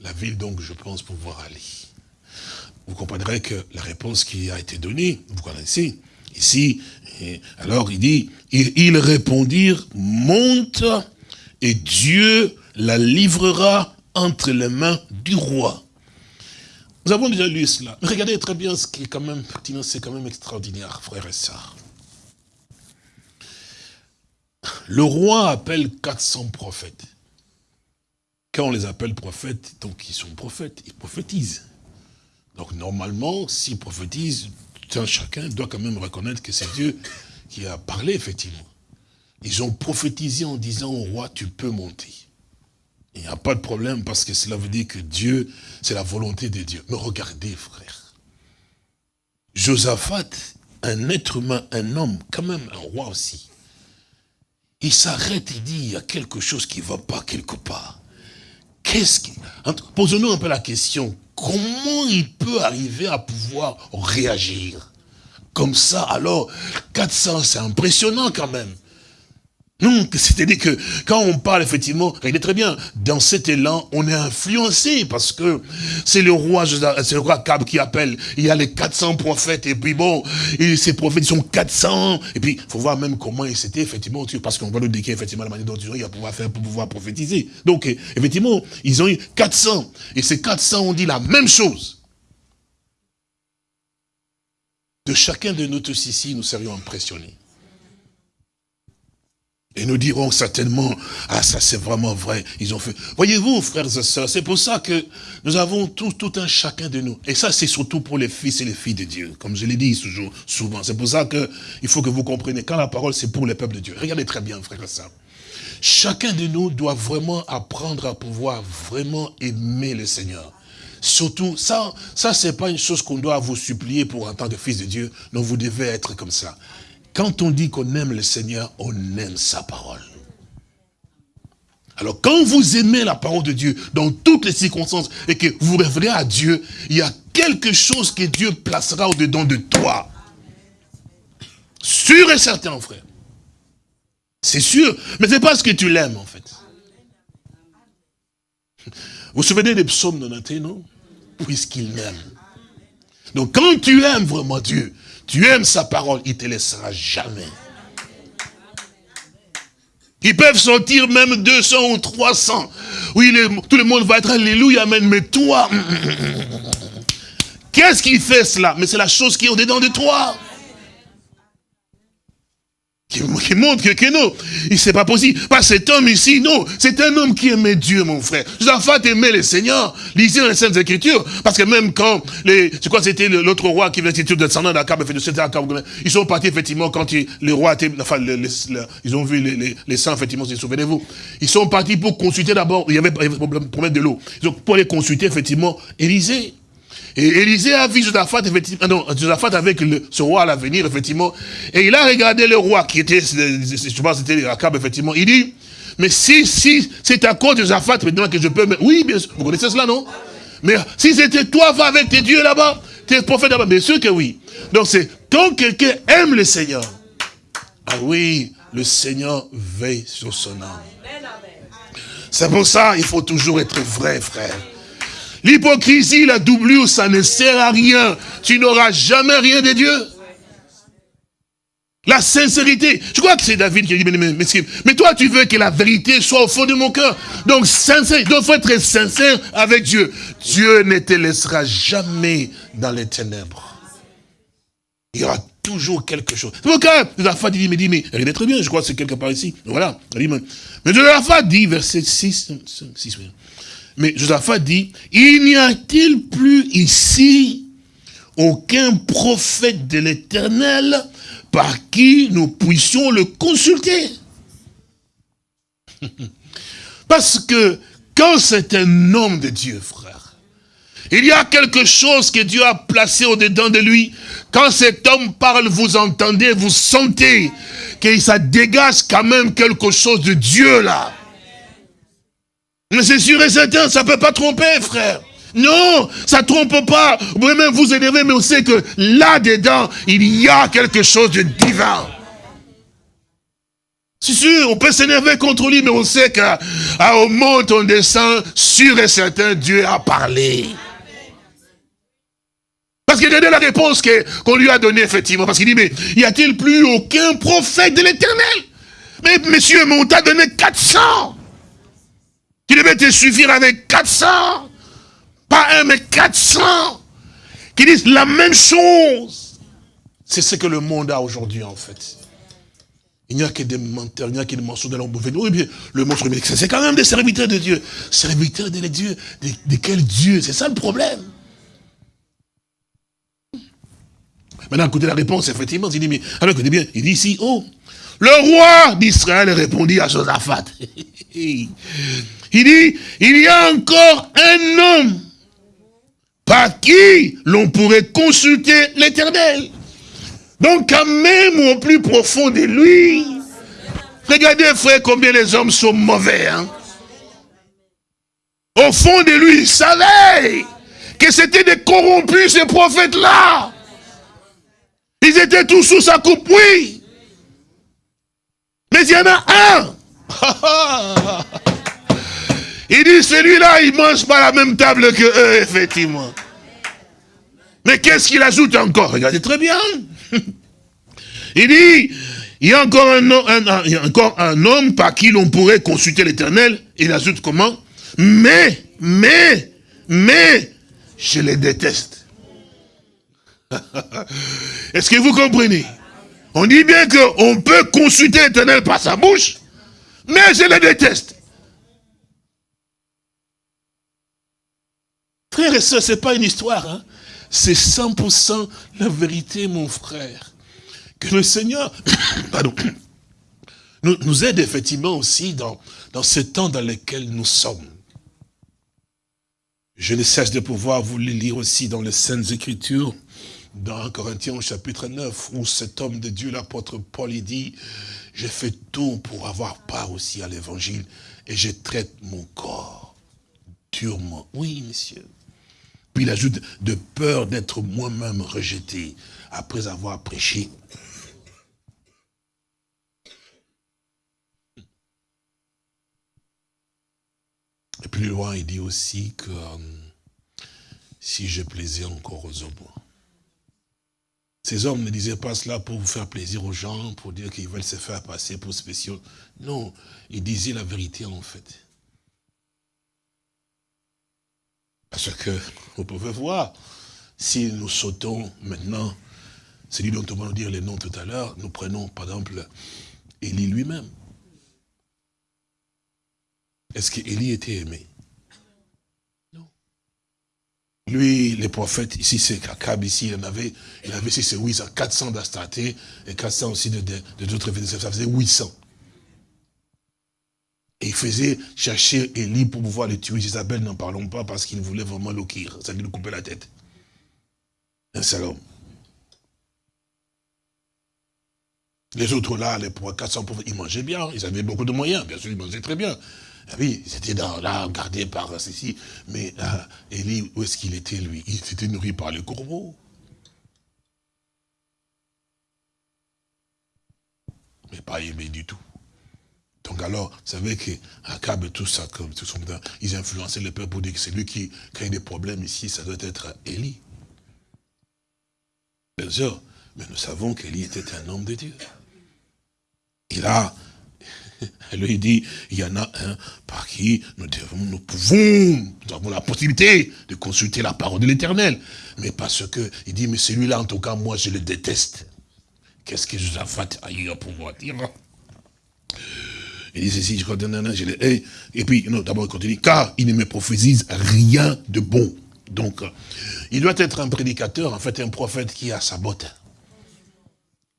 la ville donc je pense pouvoir aller? Vous comprendrez que la réponse qui a été donnée, vous connaissez, ici, alors il dit, ils répondirent, monte et Dieu la livrera entre les mains du roi. Nous avons déjà lu cela. Regardez très bien ce qui est quand même c'est quand même extraordinaire, frères et sœurs. Le roi appelle 400 prophètes. Quand on les appelle prophètes, donc ils sont prophètes, ils prophétisent. Donc normalement, s'ils prophétisent, chacun doit quand même reconnaître que c'est Dieu qui a parlé, effectivement. Ils ont prophétisé en disant au roi, tu peux monter. Il n'y a pas de problème parce que cela veut dire que Dieu, c'est la volonté de Dieu. Mais regardez, frère. Josaphat, un être humain, un homme, quand même un roi aussi. Il s'arrête et dit, il y a quelque chose qui ne va pas quelque part. Qu'est-ce qui... Posons-nous un peu la question, comment il peut arriver à pouvoir réagir? Comme ça, alors 400, c'est impressionnant quand même. Non, c'est-à-dire que quand on parle effectivement, regardez très bien, dans cet élan, on est influencé parce que c'est le roi, c'est le roi Cab qui appelle. Il y a les 400 prophètes et puis bon, et ces prophètes sont 400. Et puis, il faut voir même comment ils s'étaient effectivement, parce qu'on va nous décrire effectivement la manière dont il va pouvoir faire pour pouvoir prophétiser. Donc, effectivement, ils ont eu 400. Et ces 400 ont dit la même chose. De chacun de nous tous ici, nous serions impressionnés. Et nous dirons certainement, ah ça c'est vraiment vrai, ils ont fait. Voyez-vous, frères et sœurs, c'est pour ça que nous avons tout, tout un chacun de nous. Et ça c'est surtout pour les fils et les filles de Dieu, comme je l'ai dit toujours, souvent. C'est pour ça qu'il faut que vous compreniez, quand la parole c'est pour le peuple de Dieu. Regardez très bien, frères et sœurs. Chacun de nous doit vraiment apprendre à pouvoir vraiment aimer le Seigneur. Surtout, ça, ça c'est pas une chose qu'on doit vous supplier pour en tant que fils de Dieu. Non, vous devez être comme ça. Quand on dit qu'on aime le Seigneur, on aime sa parole. Alors quand vous aimez la parole de Dieu dans toutes les circonstances et que vous révérez à Dieu, il y a quelque chose que Dieu placera au-dedans de toi. Sûr et certain, frère. C'est sûr, mais c'est parce que tu l'aimes en fait. Vous vous souvenez des psaumes de non? Puisqu'il m'aime. Donc quand tu aimes vraiment Dieu, tu aimes sa parole, il te laissera jamais. Ils peuvent sortir même 200 ou 300. Oui, tout le monde va être Alléluia, Amen. Mais toi, qu'est-ce qui fait cela? Mais c'est la chose qui est au-dedans de toi qui, montre que, que non, c'est pas possible. Pas cet homme ici, non. C'est un homme qui aimait Dieu, mon frère. Josaphat aimait le Seigneur. Lisez dans les Saintes Écritures. Parce que même quand, les, c'est quoi, c'était l'autre roi qui venait de descendant d'Akab, ils sont partis, effectivement, quand il, les rois étaient, enfin, ils ont vu les, les, les saints, effectivement, souvenez-vous. Ils sont partis pour consulter d'abord, il y avait, un problème de l'eau. Ont pour aller consulter, effectivement, Élisée. Et Élisée a vu Josaphat, effectivement, ah non, Josaphat avec le, ce roi à l'avenir, effectivement, et il a regardé le roi qui était, je pense c'était Akab, effectivement, il dit, mais si, si, c'est à cause de Josaphat maintenant que je peux, oui, bien sûr, vous connaissez cela, non? Mais si c'était toi, va avec tes dieux là-bas, tes prophètes là-bas, bien sûr que oui. Donc c'est, quand quelqu'un aime le Seigneur, ah oui, le Seigneur veille sur son âme. C'est pour ça, il faut toujours être vrai, frère. L'hypocrisie, la doublure, ça ne sert à rien. Tu n'auras jamais rien de Dieu. La sincérité. Je crois que c'est David qui a dit, mais, mais, toi, tu veux que la vérité soit au fond de mon cœur. Donc, sincère, il faut être sincère avec Dieu. Dieu ne te laissera jamais dans les ténèbres. Il y aura toujours quelque chose. C'est pourquoi Josaphat dit, mais dit, mais est très bien, je crois que c'est quelque part ici. Voilà. Mais Josaphat dit, verset 6, 6 mais Josaphat dit, il n'y a-t-il plus ici aucun prophète de l'éternel par qui nous puissions le consulter? Parce que quand c'est un homme de Dieu, frère, il y a quelque chose que Dieu a placé au-dedans de lui. Quand cet homme parle, vous entendez, vous sentez que ça dégage quand même quelque chose de Dieu là. Mais c'est sûr et certain, ça ne peut pas tromper, frère. Non, ça ne trompe pas. Vous pouvez même vous énerver, mais on sait que là-dedans, il y a quelque chose de divin. C'est sûr, on peut s'énerver contre lui, mais on sait qu'au monde, on descend, sûr et certain, Dieu a parlé. Parce qu'il a donné la réponse qu'on lui a donnée, effectivement. Parce qu'il dit, mais y a-t-il plus aucun prophète de l'éternel? Mais monsieur, mais on t'a donné 400 qui devait te suffire avec 400. Pas un, mais 400. Qui disent la même chose. C'est ce que le monde a aujourd'hui, en fait. Il n'y a que des menteurs, il n'y a que des mensonges de l'ombre. Oui, bien, le monstre, c'est quand même des serviteurs de Dieu. Serviteurs de Dieu. De, de quel Dieu C'est ça le problème. Maintenant, écoutez la réponse, effectivement. Il dit, mais, alors écoutez bien, il dit ici, oh, le roi d'Israël répondit à Josaphat. Il dit, il y a encore un homme par qui l'on pourrait consulter l'éternel. Donc quand même au plus profond de lui, regardez frère combien les hommes sont mauvais. Hein. Au fond de lui, il savait que c'était des corrompus ces prophètes-là. Ils étaient tous sous sa coupe, oui. Mais il y en a un. Il dit, celui-là, il mange pas la même table que eux, effectivement. Mais qu'est-ce qu'il ajoute encore? Regardez très bien. Il dit, il y a encore un, encore un homme par qui l'on pourrait consulter l'éternel. Il ajoute comment? Mais, mais, mais, je les déteste. Est-ce que vous comprenez? On dit bien qu'on peut consulter l'éternel par sa bouche, mais je les déteste. Frères et sœurs, ce n'est pas une histoire. Hein. C'est 100% la vérité, mon frère. Que le Seigneur pardon, nous, aide effectivement aussi dans, dans ce temps dans lequel nous sommes. Je ne cesse de pouvoir vous le lire aussi dans les Saintes Écritures, dans Corinthiens chapitre 9, où cet homme de Dieu, l'apôtre Paul, il dit, je fais tout pour avoir part aussi à l'évangile et je traite mon corps durement. Oui, monsieur. Puis il ajoute de peur d'être moi-même rejeté après avoir prêché. Et plus loin, il dit aussi que euh, si je plaisais encore aux hommes, ces hommes ne disaient pas cela pour vous faire plaisir aux gens, pour dire qu'ils veulent se faire passer pour spéciaux. Non, ils disaient la vérité en fait. Parce que vous pouvez voir, si nous sautons maintenant, celui dont on va nous dire les noms tout à l'heure, nous prenons par exemple Élie lui-même. Est-ce qu'Élie était aimé? Lui, les prophètes, ici c'est Kakab, ici il en avait, il avait ici c'est 800, 400 d'Astaté et 400 aussi de d'autres, de, ça faisait 800. Et il faisait chercher Élie pour pouvoir le tuer. Isabelle, n'en parlons pas parce qu'il voulait vraiment l'oquir. Ça lui couper la tête. Un. Les autres là, les 400 pauvres, ils mangeaient bien, ils avaient beaucoup de moyens, bien sûr, ils mangeaient très bien. Ah oui, dans, là, gardés par ceci. Mais là, Élie, où est-ce qu'il était, lui? Il s'était nourri par les corbeaux. Mais pas aimé du tout. Donc alors, vous savez qu'Akab et tout ça, comme tout son ils influençaient le peuple pour dire que c'est lui qui crée des problèmes ici, ça doit être Élie. Bien sûr, mais nous savons qu'Élie était un homme de Dieu. Et là, elle lui dit, il y en a un par qui nous devons, nous pouvons, nous avons la possibilité de consulter la parole de l'éternel. Mais parce que, il dit, mais celui-là, en tout cas, moi, je le déteste. Qu'est-ce que fait ailleurs pour pouvoir dire? Il dit ceci, je crois, je l'ai, et puis, d'abord, il continue, car il ne me prophétise rien de bon. Donc, il doit être un prédicateur, en fait, un prophète qui a sa botte.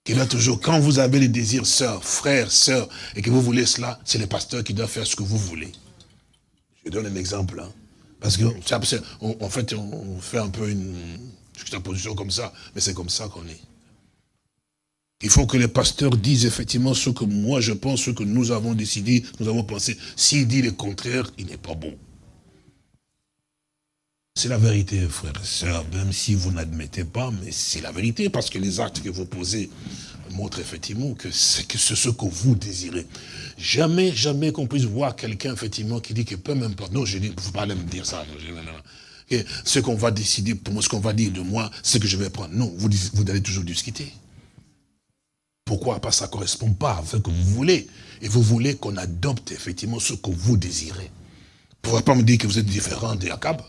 Qui doit toujours, quand vous avez les désirs, sœurs, frères, sœurs, et que vous voulez cela, c'est le pasteur qui doit faire ce que vous voulez. Je donne un exemple. Hein. Parce que, en fait, on fait un peu une, une position comme ça, mais c'est comme ça qu'on est. Il faut que les pasteurs disent effectivement ce que moi je pense, ce que nous avons décidé, nous avons pensé. S'il dit le contraire, il n'est pas bon. C'est la vérité, frères et sœurs, même si vous n'admettez pas, mais c'est la vérité, parce que les actes que vous posez montrent effectivement que c'est ce que vous désirez. Jamais, jamais qu'on puisse voir quelqu'un, effectivement, qui dit que peu m'importe. Non, je dis, vous pas me dire ça. ce qu'on va décider pour moi, ce qu'on va dire de moi, ce que je vais prendre. Non, vous, vous allez toujours discuter. Pourquoi? Parce que ça ne correspond pas à ce que vous voulez. Et vous voulez qu'on adopte effectivement ce que vous désirez. Vous ne pouvez pas me dire que vous êtes différent des Akab.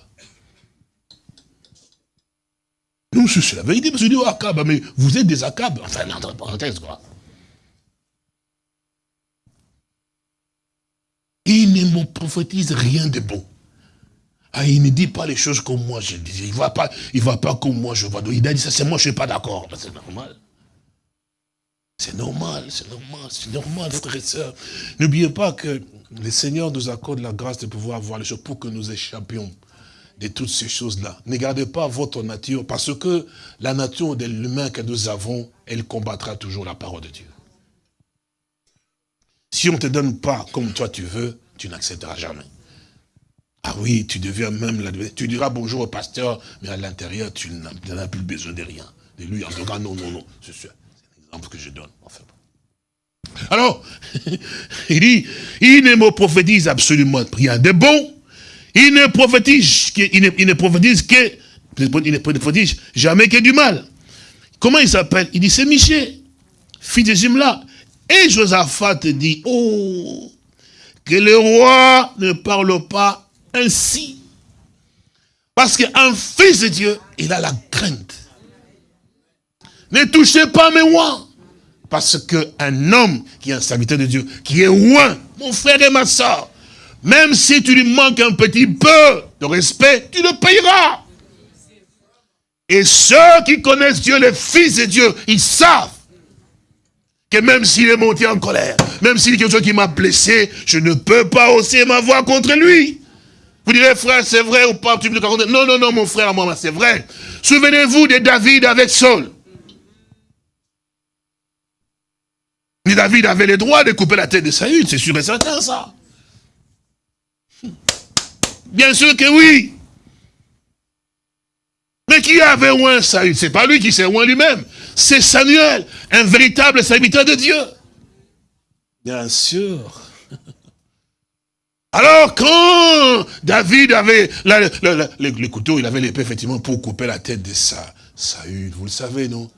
Non, c'est la vérité, parce que dis, oh, Akab, mais vous êtes des Akab. Enfin, entre parenthèses, quoi. Il ne me prophétise rien de bon. Ah, il ne dit pas les choses comme moi je dis. Il ne va pas, va pas comme moi je vois. Il a dit ça, c'est moi, je ne suis pas d'accord. C'est normal. C'est normal, c'est normal, c'est normal, frères et sœurs. N'oubliez pas que le Seigneur nous accorde la grâce de pouvoir voir les choses pour que nous échappions de toutes ces choses-là. Ne gardez pas votre nature, parce que la nature de l'humain que nous avons, elle combattra toujours la parole de Dieu. Si on ne te donne pas comme toi tu veux, tu n'accepteras jamais. Ah oui, tu deviens même la... Tu diras bonjour au pasteur, mais à l'intérieur, tu n'as plus besoin de rien. De lui, en tout cas, non, non, non. C'est un exemple que je donne. Enfin, alors, il dit, il ne me prophétise absolument rien de bon, il ne prophétise, ne, prophétise que, il ne prophétise jamais que du mal. Comment il s'appelle? Il dit, c'est Michel, fils de Zimla. Et Josaphat dit, oh, que le roi ne parle pas ainsi. Parce qu'un fils de Dieu, il a la crainte. Ne touchez pas mes rois. Parce qu'un homme qui est un serviteur de Dieu, qui est loin, mon frère et ma soeur, même si tu lui manques un petit peu de respect, tu le payeras. Et ceux qui connaissent Dieu, les fils de Dieu, ils savent que même s'il est monté en colère, même s'il y a quelque chose qui m'a blessé, je ne peux pas hausser ma voix contre lui. Vous direz, frère, c'est vrai ou pas? Non, non, non, mon frère, moi, c'est vrai. Souvenez-vous de David avec Saul. David avait le droit de couper la tête de Saül, c'est sûr et certain, ça. Bien sûr que oui. Mais qui avait oint Saül C'est pas lui qui s'est oint lui-même. C'est Samuel, un véritable serviteur de Dieu. Bien sûr. Alors quand David avait le, couteau, il avait l'épée effectivement pour couper la tête de Saül, vous le savez, non?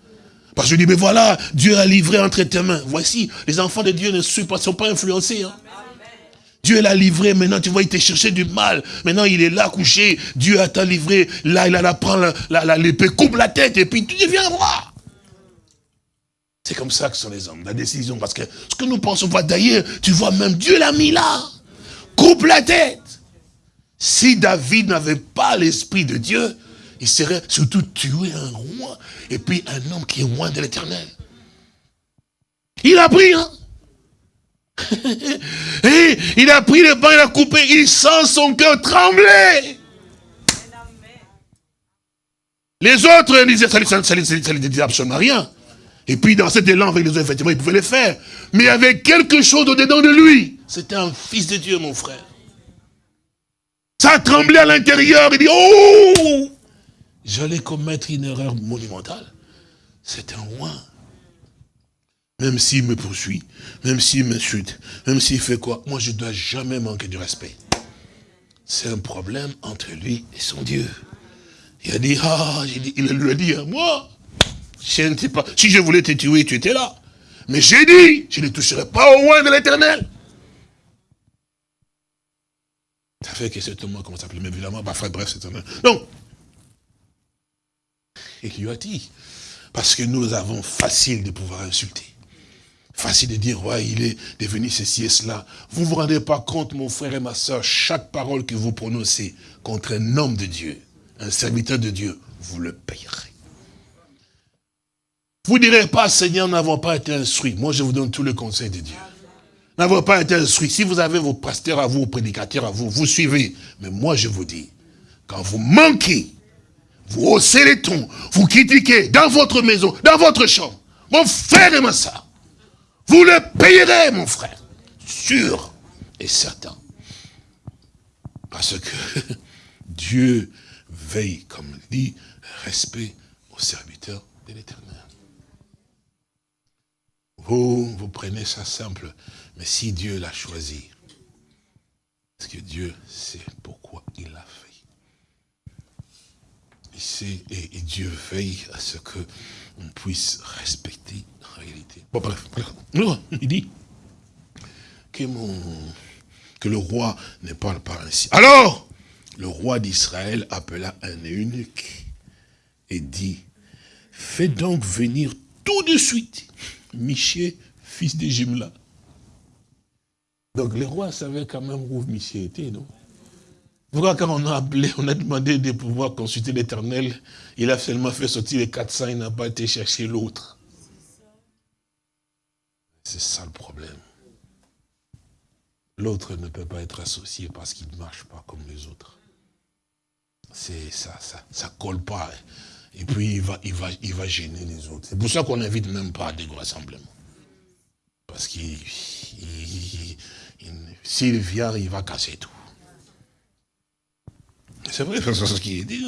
Parce que je dis, mais voilà, Dieu a livré entre tes mains. Voici, les enfants de Dieu ne sont pas, sont pas influencés. Hein. Dieu l'a livré, maintenant tu vois, il t'a cherché du mal. Maintenant il est là couché, Dieu a t'a livré, là il a prend l'épée, coupe la tête et puis tu deviens roi. C'est comme ça que sont les hommes, la décision. Parce que ce que nous pensons pas d'ailleurs, tu vois même Dieu l'a mis là. Coupe la tête. Si David n'avait pas l'esprit de Dieu, il serait surtout tué un roi et puis un homme qui est loin de l'éternel. Il a pris, hein Et il a pris le pain, il a coupé, il sent son cœur trembler. Les autres disaient, ça ne les disait absolument rien. Et puis dans cet élan avec les autres, effectivement, il pouvait les faire. Mais il y avait quelque chose au-dedans de lui. C'était un fils de Dieu, mon frère. Ça tremblait à l'intérieur. Il dit, oh J'allais commettre une erreur monumentale. C'est un roi. Même s'il me poursuit, même s'il m'insulte, même s'il fait quoi, moi je ne dois jamais manquer de respect. C'est un problème entre lui et son Dieu. Il a dit, ah, il lui a dit à moi, si je voulais te tuer, tu étais là. Mais j'ai dit, je ne toucherai pas au roi de l'éternel. Ça fait que c'est moi, comment ça s'appelle, mais évidemment, bah, bref, c'est un... Donc, et qui lui a dit, parce que nous avons facile de pouvoir insulter. Facile de dire, ouais, il est devenu ceci et cela. Vous vous rendez pas compte, mon frère et ma soeur, chaque parole que vous prononcez contre un homme de Dieu, un serviteur de Dieu, vous le payerez. Vous ne direz pas, Seigneur, n'avons pas été instruits. Moi, je vous donne tous les conseils de Dieu. N'avons pas été instruits. Si vous avez vos pasteurs à vous, vos prédicateurs à vous, vous suivez. Mais moi, je vous dis, quand vous manquez, vous haussez les tons, vous critiquez dans votre maison, dans votre chambre, mon frère et ma soeur, vous le payerez, mon frère. Sûr et certain. Parce que Dieu veille, comme dit, respect aux serviteurs de l'éternel. Vous, vous prenez ça simple, mais si Dieu l'a choisi, parce que Dieu sait pourquoi il l'a fait. Il sait, et, Dieu veille à ce que on puisse respecter Bon, bref, il dit que, le roi ne parle pas ainsi. Alors, le roi d'Israël appela un eunuque et dit, fais donc venir tout de suite Miché, fils de Jimla. Donc les rois savaient quand même où Miché était, non? Pourquoi quand on a appelé, on a demandé de pouvoir consulter l'éternel, il a seulement fait sortir les 400, il n'a pas été chercher l'autre. C'est ça le problème. L'autre ne peut pas être associé parce qu'il ne marche pas comme les autres. C'est ça, ça, ça colle pas. Et puis il va, il va, il va gêner les autres. C'est pour ça qu'on n'invite même pas à des rassemblements. Parce qu'il s'il vient, il va casser tout. C'est vrai, c'est ce qu'il dit.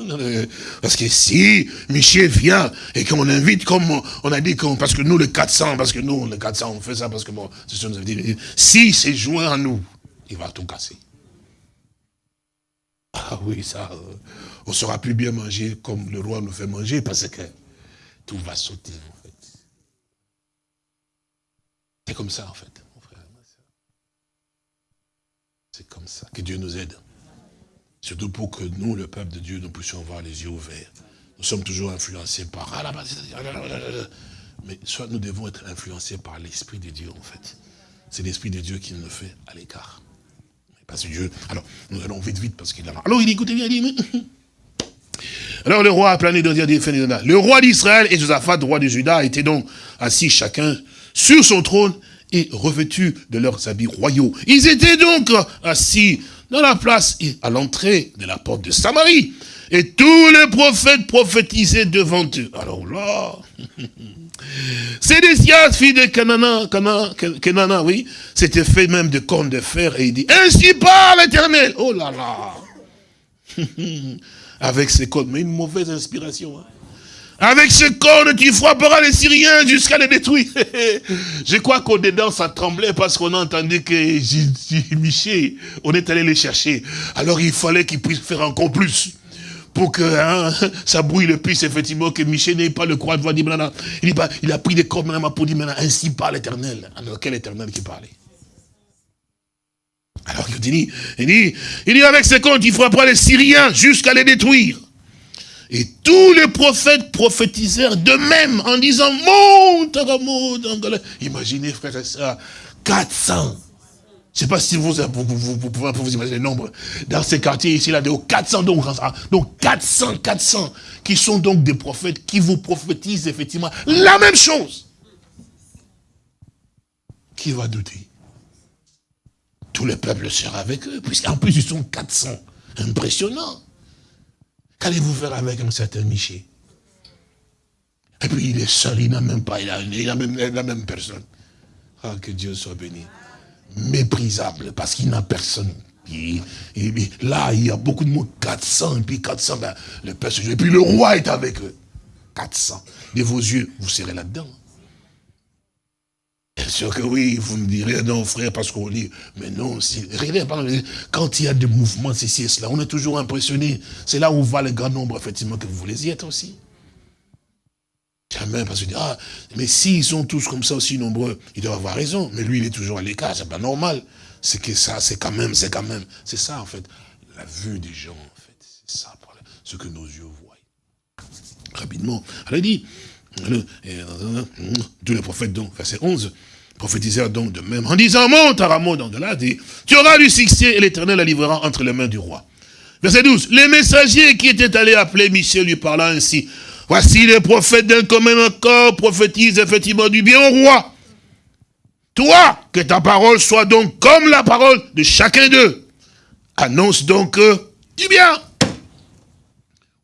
Parce que si Michel vient et qu'on invite, comme on a dit, parce que nous, les 400, parce que nous, les 400, on fait ça, parce que bon, c'est ce que nous avons dit. Si c'est joint à nous, il va tout casser. Ah oui, ça, euh, on ne sera plus bien manger comme le roi nous fait manger parce que tout va sauter, en fait. C'est comme ça, en fait, mon frère. C'est comme ça que Dieu nous aide. Surtout pour que nous, le peuple de Dieu, nous puissions avoir les yeux ouverts. Nous sommes toujours influencés par... Mais soit nous devons être influencés par l'Esprit de Dieu, en fait. C'est l'Esprit de Dieu qui nous fait à l'écart. Parce que Dieu... Alors, nous allons vite, vite, parce qu'il a... Alors, il dit, écoutez bien, il dit... Alors le roi a plané dans Le roi d'Israël et Josaphat, roi de Juda, étaient donc assis chacun sur son trône et revêtus de leurs habits royaux. Ils étaient donc assis dans la place à l'entrée de la porte de Samarie. Et tous les prophètes prophétisaient devant eux. Alors là, Sédécias, fille de Canana, Canana, oui, s'était fait même de cornes de fer et il dit, ainsi parle l'éternel. Oh là là. avec ses cornes. Mais une mauvaise inspiration. Hein. Avec ses cornes, tu frapperas les Syriens jusqu'à les détruire. Je crois qu'au-dedans, ça tremblait parce qu'on a entendu que Michel, on est allé les chercher. Alors il fallait qu'il puisse faire encore plus. Pour que hein, ça brouille le plus, effectivement, que Michel n'ait pas le courage de voir dire, il, il a pris des cornes pour dire, ainsi parle l'éternel. Alors quel éternel qui parlait? Alors il dit, il dit, il dit avec ses comptes, il frappera les Syriens jusqu'à les détruire. Et tous les prophètes prophétisèrent de même en disant, monte, Imaginez, frère et soeurs, 400. Je ne sais pas si vous, vous, pouvez vous imaginer le nombre. Dans ces quartiers ici, là, de 400, donc, donc 400, 400, qui sont donc des prophètes qui vous prophétisent effectivement la même chose. Qui va douter? Tout le peuple sera avec eux, puisqu'en plus ils sont 400. Impressionnant. Qu'allez-vous faire avec un certain Miché puis il est seul, il n'a même pas, il a, il a même, la même personne. Ah, que Dieu soit béni. Méprisable, parce qu'il n'a personne. là, il y a beaucoup de mots, 400, et puis 400, ben. Et puis le roi est avec eux. 400. De vos yeux, vous serez là-dedans. Bien sûr que oui, vous me direz, non frère, parce qu'on lit. Mais non, si, regardez, quand il y a des mouvements, ceci et cela, on est toujours impressionné. C'est là où va le grand nombre, effectivement, que vous voulez y être aussi. Jamais, parce que ah, mais s'ils sont tous comme ça aussi nombreux, ils doivent avoir raison. Mais lui, il est toujours à l'écart, c'est pas normal. C'est que ça, c'est quand même, c'est quand même. C'est ça, en fait, la vue des gens, en fait. C'est ça, ce que nos yeux voient. Rapidement. Elle a dit, tous les prophètes, donc, verset 11, prophétisèrent donc de même, en disant, monte à Ramon, donc de là, tu auras du succès et l'éternel la livrera entre les mains du roi. Verset 12, les messagers qui étaient allés appeler Michel lui parlant ainsi, voici les prophètes d'un commun accord prophétisent effectivement du bien au roi. Toi, que ta parole soit donc comme la parole de chacun d'eux. Annonce donc euh, du bien.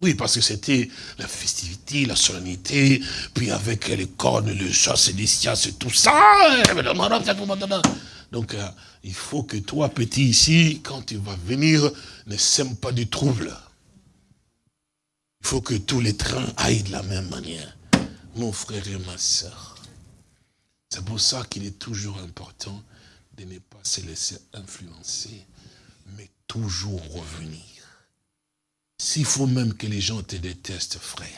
Oui, parce que c'était la festivité, la solennité, puis avec les cornes, le chat célestial, c'est tout ça. Donc, euh, il faut que toi, petit ici, quand tu vas venir, ne sème pas du trouble. Il faut que tous les trains aillent de la même manière. Mon frère et ma soeur. C'est pour ça qu'il est toujours important de ne pas se laisser influencer, mais toujours revenir. S'il faut même que les gens te détestent, frère,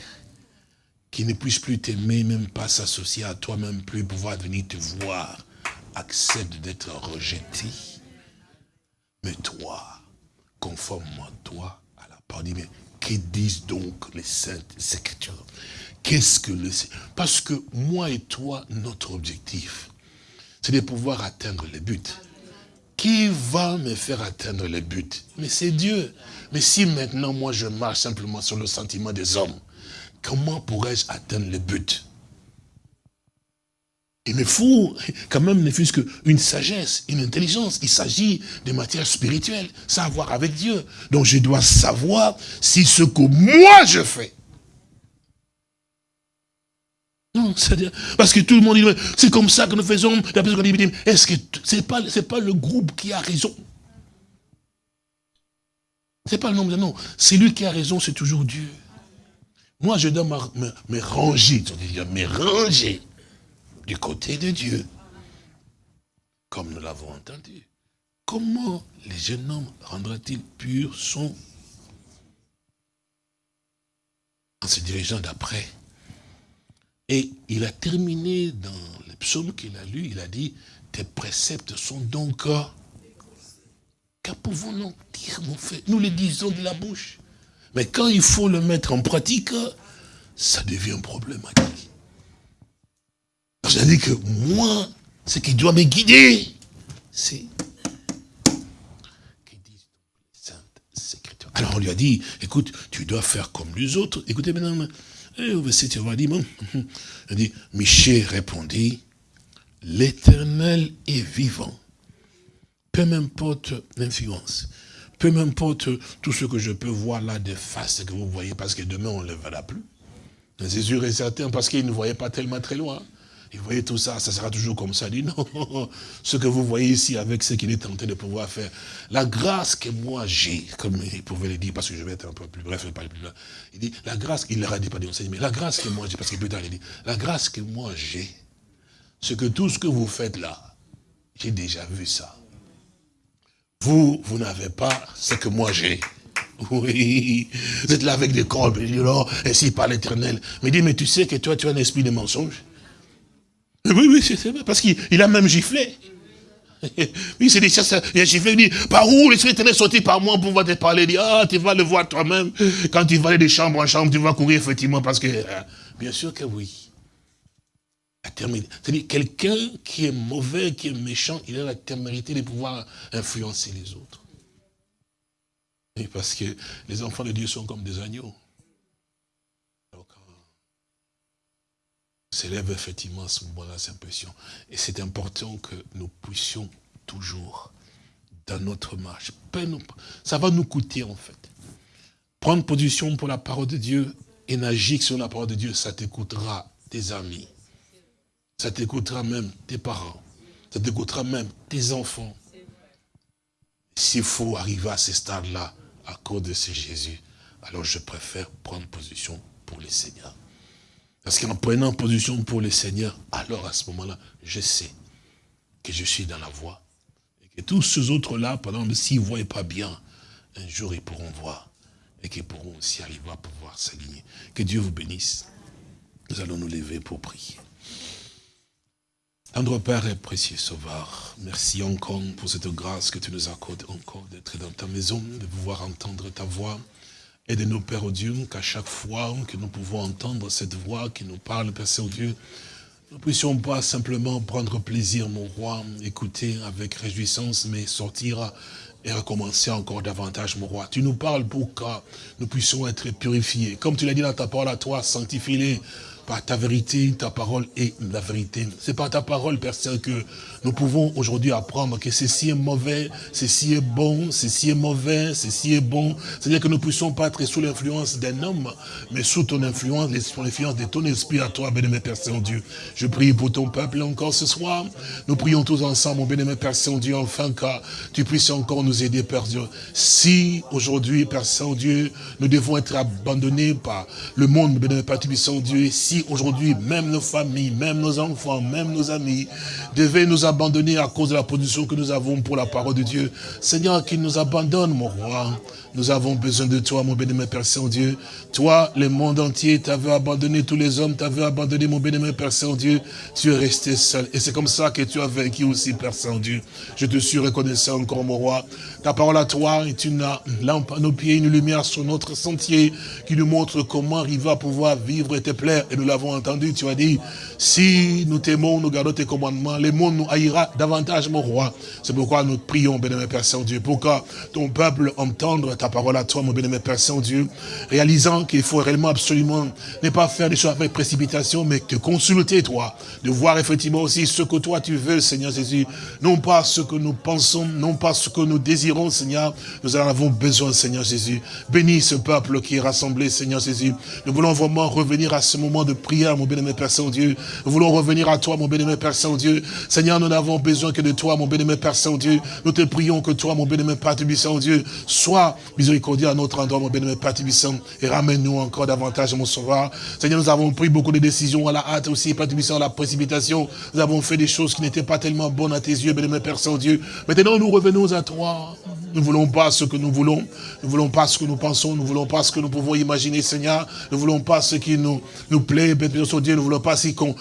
qu'ils ne puissent plus t'aimer, même pas s'associer à toi, même plus pouvoir venir te voir, accepte d'être rejeté. Mais toi, conforme-moi toi à la parole. Mais que disent donc les saintes écritures? Qu'est-ce que le... Parce que moi et toi, notre objectif, c'est de pouvoir atteindre le but. Qui va me faire atteindre le but Mais c'est Dieu. Mais si maintenant, moi, je marche simplement sur le sentiment des hommes, comment pourrais-je atteindre le but Il me faut quand même ne fût-ce qu'une sagesse, une intelligence. Il s'agit de matière spirituelle, savoir avec Dieu. Donc je dois savoir si ce que moi je fais, non, c'est-à-dire, parce que tout le monde dit, c'est comme ça que nous faisons. Est-ce que c'est pas, c'est pas le groupe qui a raison? C'est pas le nombre de non. C'est lui qui a raison, c'est toujours Dieu. Moi, je dois me, me ranger, me ranger du côté de Dieu. Comme nous l'avons entendu. Comment les jeunes hommes rendra-t-il pur son en se dirigeant d'après? Et il a terminé dans le psaume qu'il a lu, il a dit, tes préceptes sont donc que pouvons-nous dire, mon frère? Nous les disons de la bouche. Mais quand il faut le mettre en pratique, ça devient problématique. C'est-à-dire que moi, ce qui doit me guider, c'est Alors on lui a dit, écoute, tu dois faire comme les autres. Écoutez maintenant, eh, au verset, tu vas dire, il dit, Michel répondit, l'éternel est vivant peu m'importe l'influence, peu m'importe tout ce que je peux voir là de face que vous voyez, parce que demain on ne le verra plus. C'est sûr et certain, parce qu'il ne voyait pas tellement très loin. Il voyait tout ça, ça sera toujours comme ça. Il dit non, ce que vous voyez ici avec ce qu'il est tenté de pouvoir faire, la grâce que moi j'ai, comme il pouvait le dire, parce que je vais être un peu plus bref, pas plus loin. Il dit, la grâce, il leur a dit pas mais la grâce que moi j'ai, parce que plus tard il dit, la grâce que moi j'ai, c'est que tout ce que vous faites là, j'ai déjà vu ça. Vous, vous n'avez pas ce que moi j'ai. Oui, vous êtes là avec des corps, et oh, ainsi par l'éternel. Mais dit, mais tu sais que toi, tu as un esprit de mensonge. Oui, oui, c'est vrai, parce qu'il a même giflé. Oui, c'est des choses, il a giflé, il dit, par où l'esprit éternel sorti par moi pour pouvoir te parler, il dit, ah, tu vas le voir toi-même. Quand tu vas aller de chambre en chambre, tu vas courir effectivement, parce que, euh, bien sûr que oui. C'est-à-dire quelqu'un qui est mauvais, qui est méchant, il a la témérité de pouvoir influencer les autres. Et parce que les enfants de Dieu sont comme des agneaux. Donc, s'élève effectivement à ce moment-là cette impression. Et c'est important que nous puissions toujours, dans notre marche, ça va nous coûter en fait. Prendre position pour la parole de Dieu et n'agir sur la parole de Dieu, ça te coûtera tes amis. Ça t'écoutera même tes parents. Ça t'écoutera même tes enfants. S'il faut arriver à ce stade-là, à cause de ce Jésus, alors je préfère prendre position pour le Seigneur. Parce qu'en prenant position pour le Seigneur, alors à ce moment-là, je sais que je suis dans la voie. Et que tous ces autres-là, pendant exemple, s'ils ne voient pas bien, un jour ils pourront voir. Et qu'ils pourront aussi arriver à pouvoir s'aligner. Que Dieu vous bénisse. Nous allons nous lever pour prier. Andre Père et précieux Sauveur, merci encore pour cette grâce que tu nous accordes encore d'être dans ta maison, de pouvoir entendre ta voix. Et de nos Père au Dieu, qu'à chaque fois que nous pouvons entendre cette voix qui nous parle, Père Saint-Dieu, nous ne puissions pas simplement prendre plaisir, mon roi, écouter avec réjouissance, mais sortir et recommencer encore davantage, mon roi. Tu nous parles pour que nous puissions être purifiés. Comme tu l'as dit dans ta parole à toi, sanctifie-les par ta vérité, ta parole est la vérité. C'est par ta parole, Père Saint, que nous pouvons aujourd'hui apprendre que ceci est mauvais, ceci est bon, ceci est mauvais, ceci est bon. C'est-à-dire que nous ne puissions pas être sous l'influence d'un homme, mais sous ton influence, sous l'influence de ton esprit à toi, bénémoine Père Saint-Dieu. Je prie pour ton peuple encore ce soir. Nous prions tous ensemble, mon bénémoine Père Saint-Dieu, enfin que tu puisses encore nous aider, Père Dieu. Si aujourd'hui, Père Saint-Dieu, nous devons être abandonnés par le monde, bénémoine Père Saint-Dieu, si aujourd'hui, même nos familles, même nos enfants, même nos amis, devaient nous abandonner à cause de la position que nous avons pour la parole de Dieu. Seigneur, qu'il nous abandonne, mon roi. Nous avons besoin de toi, mon bénémoine Père Saint-Dieu. Toi, le monde entier t'avais abandonné, tous les hommes t'avaient abandonné, mon bénémoine Père Saint-Dieu. Tu es resté seul. Et c'est comme ça que tu as vaincu aussi, Père Saint-Dieu. Je te suis reconnaissant encore, mon roi. Ta parole à toi est une lampe à nos pieds, une lumière sur notre sentier qui nous montre comment arriver à pouvoir vivre et te plaire. Et nous l'avons entendu, tu as dit, si nous t'aimons, nous gardons tes commandements, le monde nous haïra davantage, mon roi. C'est pourquoi nous prions, bénémoine Père Saint-Dieu, pour que ton peuple entende ta parole à toi, mon bénémoine Père Saint-Dieu, réalisant qu'il faut réellement absolument ne pas faire des choses avec précipitation, mais te consulter, toi, de voir effectivement aussi ce que toi tu veux, Seigneur Jésus, non pas ce que nous pensons, non pas ce que nous désirons, Seigneur, nous en avons besoin, Seigneur Jésus. Bénis ce peuple qui est rassemblé, Seigneur Jésus. Nous voulons vraiment revenir à ce moment de prière, mon bénémoine Père Saint-Dieu. Nous voulons revenir à toi, mon bénémoine Père Saint-Dieu. Seigneur, nous n'avons besoin que de toi, mon bénémoine Père Saint-Dieu. Nous te prions que toi, mon bénémoine Père Saint-Dieu, sois miséricordieux à notre endroit, mon bénémoine Père Tibissant, et ramène-nous encore davantage, mon sauveur. Seigneur, nous avons pris beaucoup de décisions à la hâte aussi, Père Tibissant, à la précipitation. Nous avons fait des choses qui n'étaient pas tellement bonnes à tes yeux, bénémoine Père Saint-Dieu. Maintenant, nous revenons à toi. Nous ne voulons pas ce que nous voulons. Nous ne voulons pas ce que nous pensons. Nous ne voulons pas ce que nous pouvons imaginer, Seigneur. Nous ne voulons pas ce qui nous, nous plaît, Père Saint-Dieu. Nous ne voulons pas si qu'on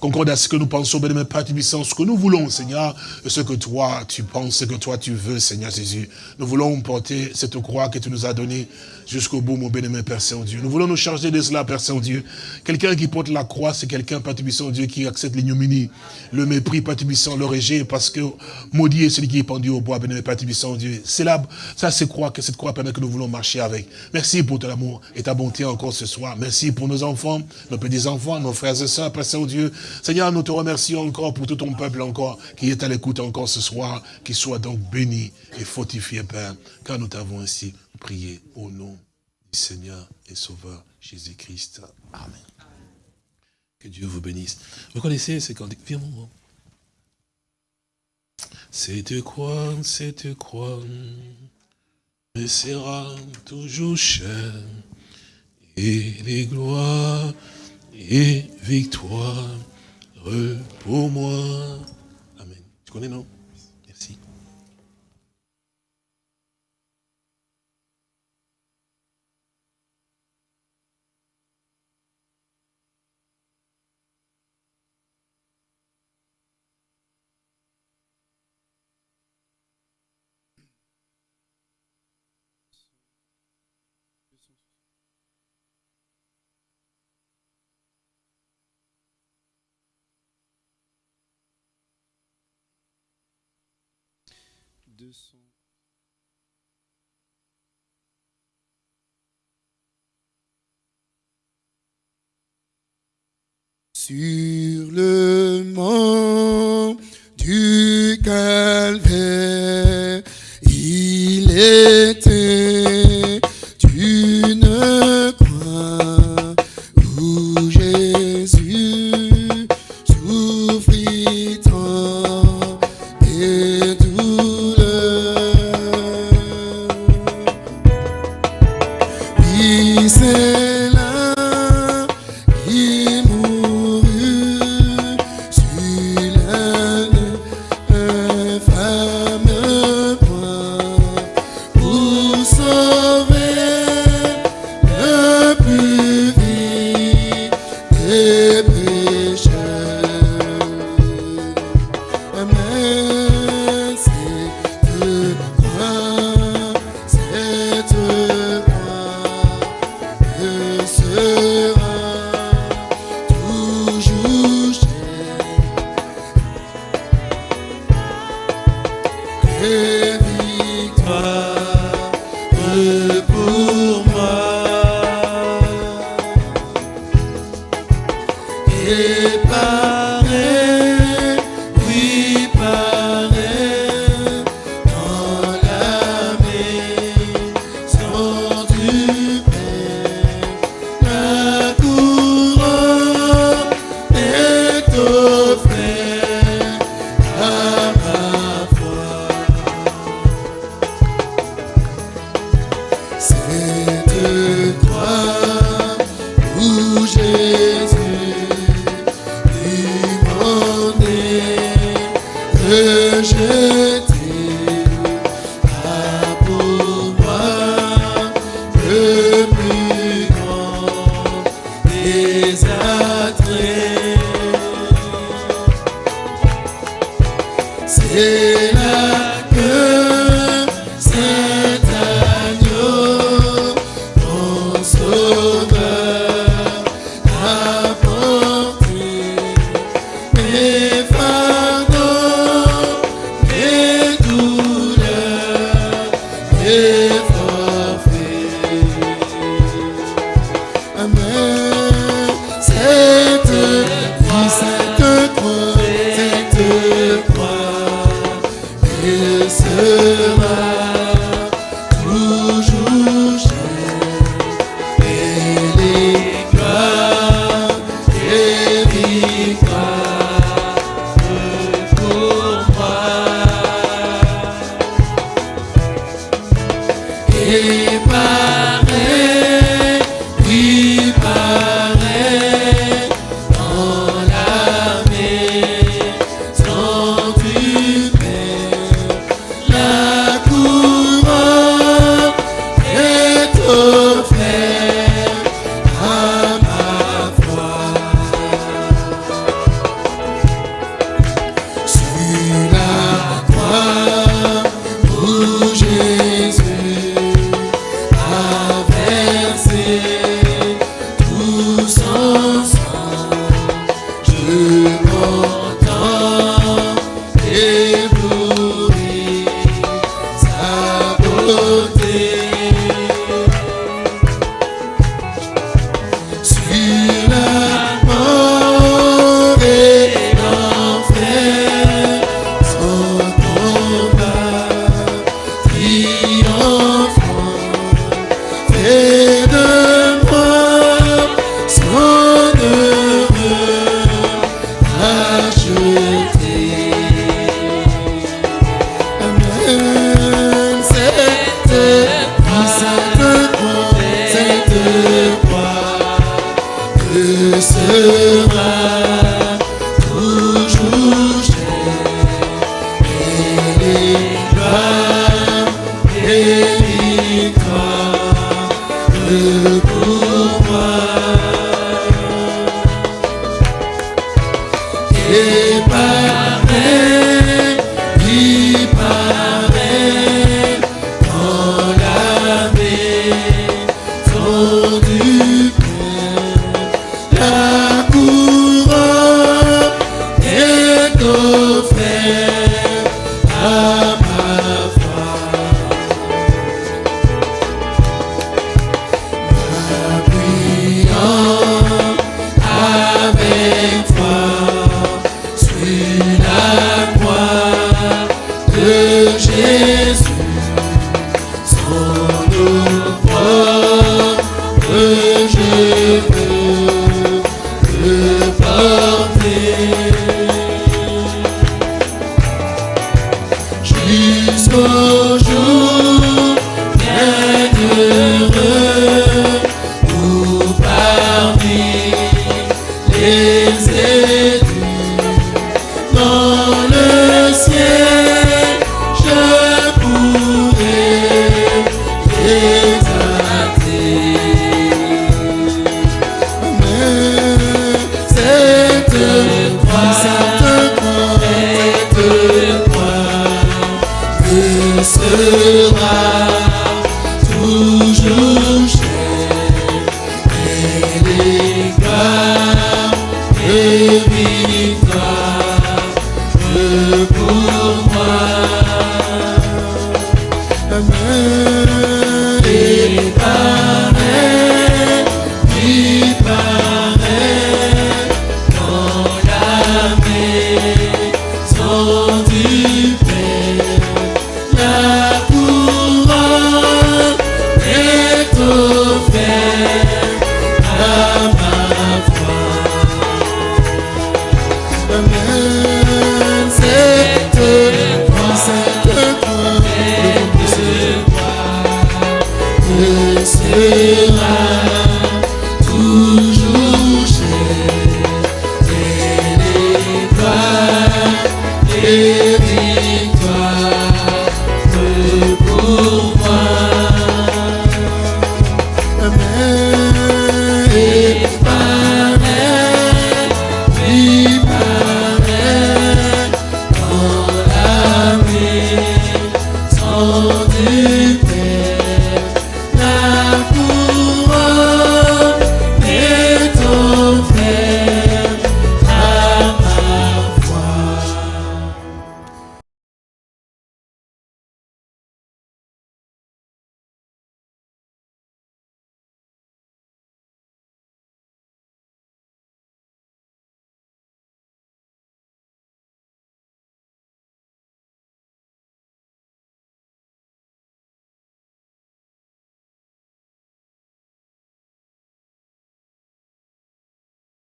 concorde à ce que nous pensons, bénémoine Père Tibissant, ce que nous voulons, Seigneur, ce que toi tu penses, ce que toi tu veux, Seigneur Jésus. Nous voulons porter cette croix que tu nous as donnée jusqu'au bout, mon bénémoine Père Saint-Dieu. Nous voulons nous charger de cela, Père Saint-Dieu. Quelqu'un qui porte la croix, c'est quelqu'un, Père Dieu, qui accepte l'ignominie, le mépris, Père le rejet, parce que maudit est celui qui est pendu au bois, bénémoine Père Dieu. C'est là, ça c'est croix, que cette croix permet que nous voulons marcher avec. Merci pour ton amour et ta bonté encore ce soir. Merci pour nos enfants, nos petits-enfants, nos frères et sœurs, Père Saint-Dieu. Seigneur, nous te remercions encore pour tout ton peuple encore qui est à l'écoute encore ce soir, qui soit donc béni et fortifié, Père, car nous t'avons ainsi prié au nom du Seigneur et Sauveur Jésus-Christ. Amen. Que Dieu vous bénisse. Vous connaissez ce cantique? Viens, mon Cette croix, cette croix me sera toujours chère. Et les gloires et victoires pour moi. Amen. Tu connais, non? Sur le mont du calvaire, il était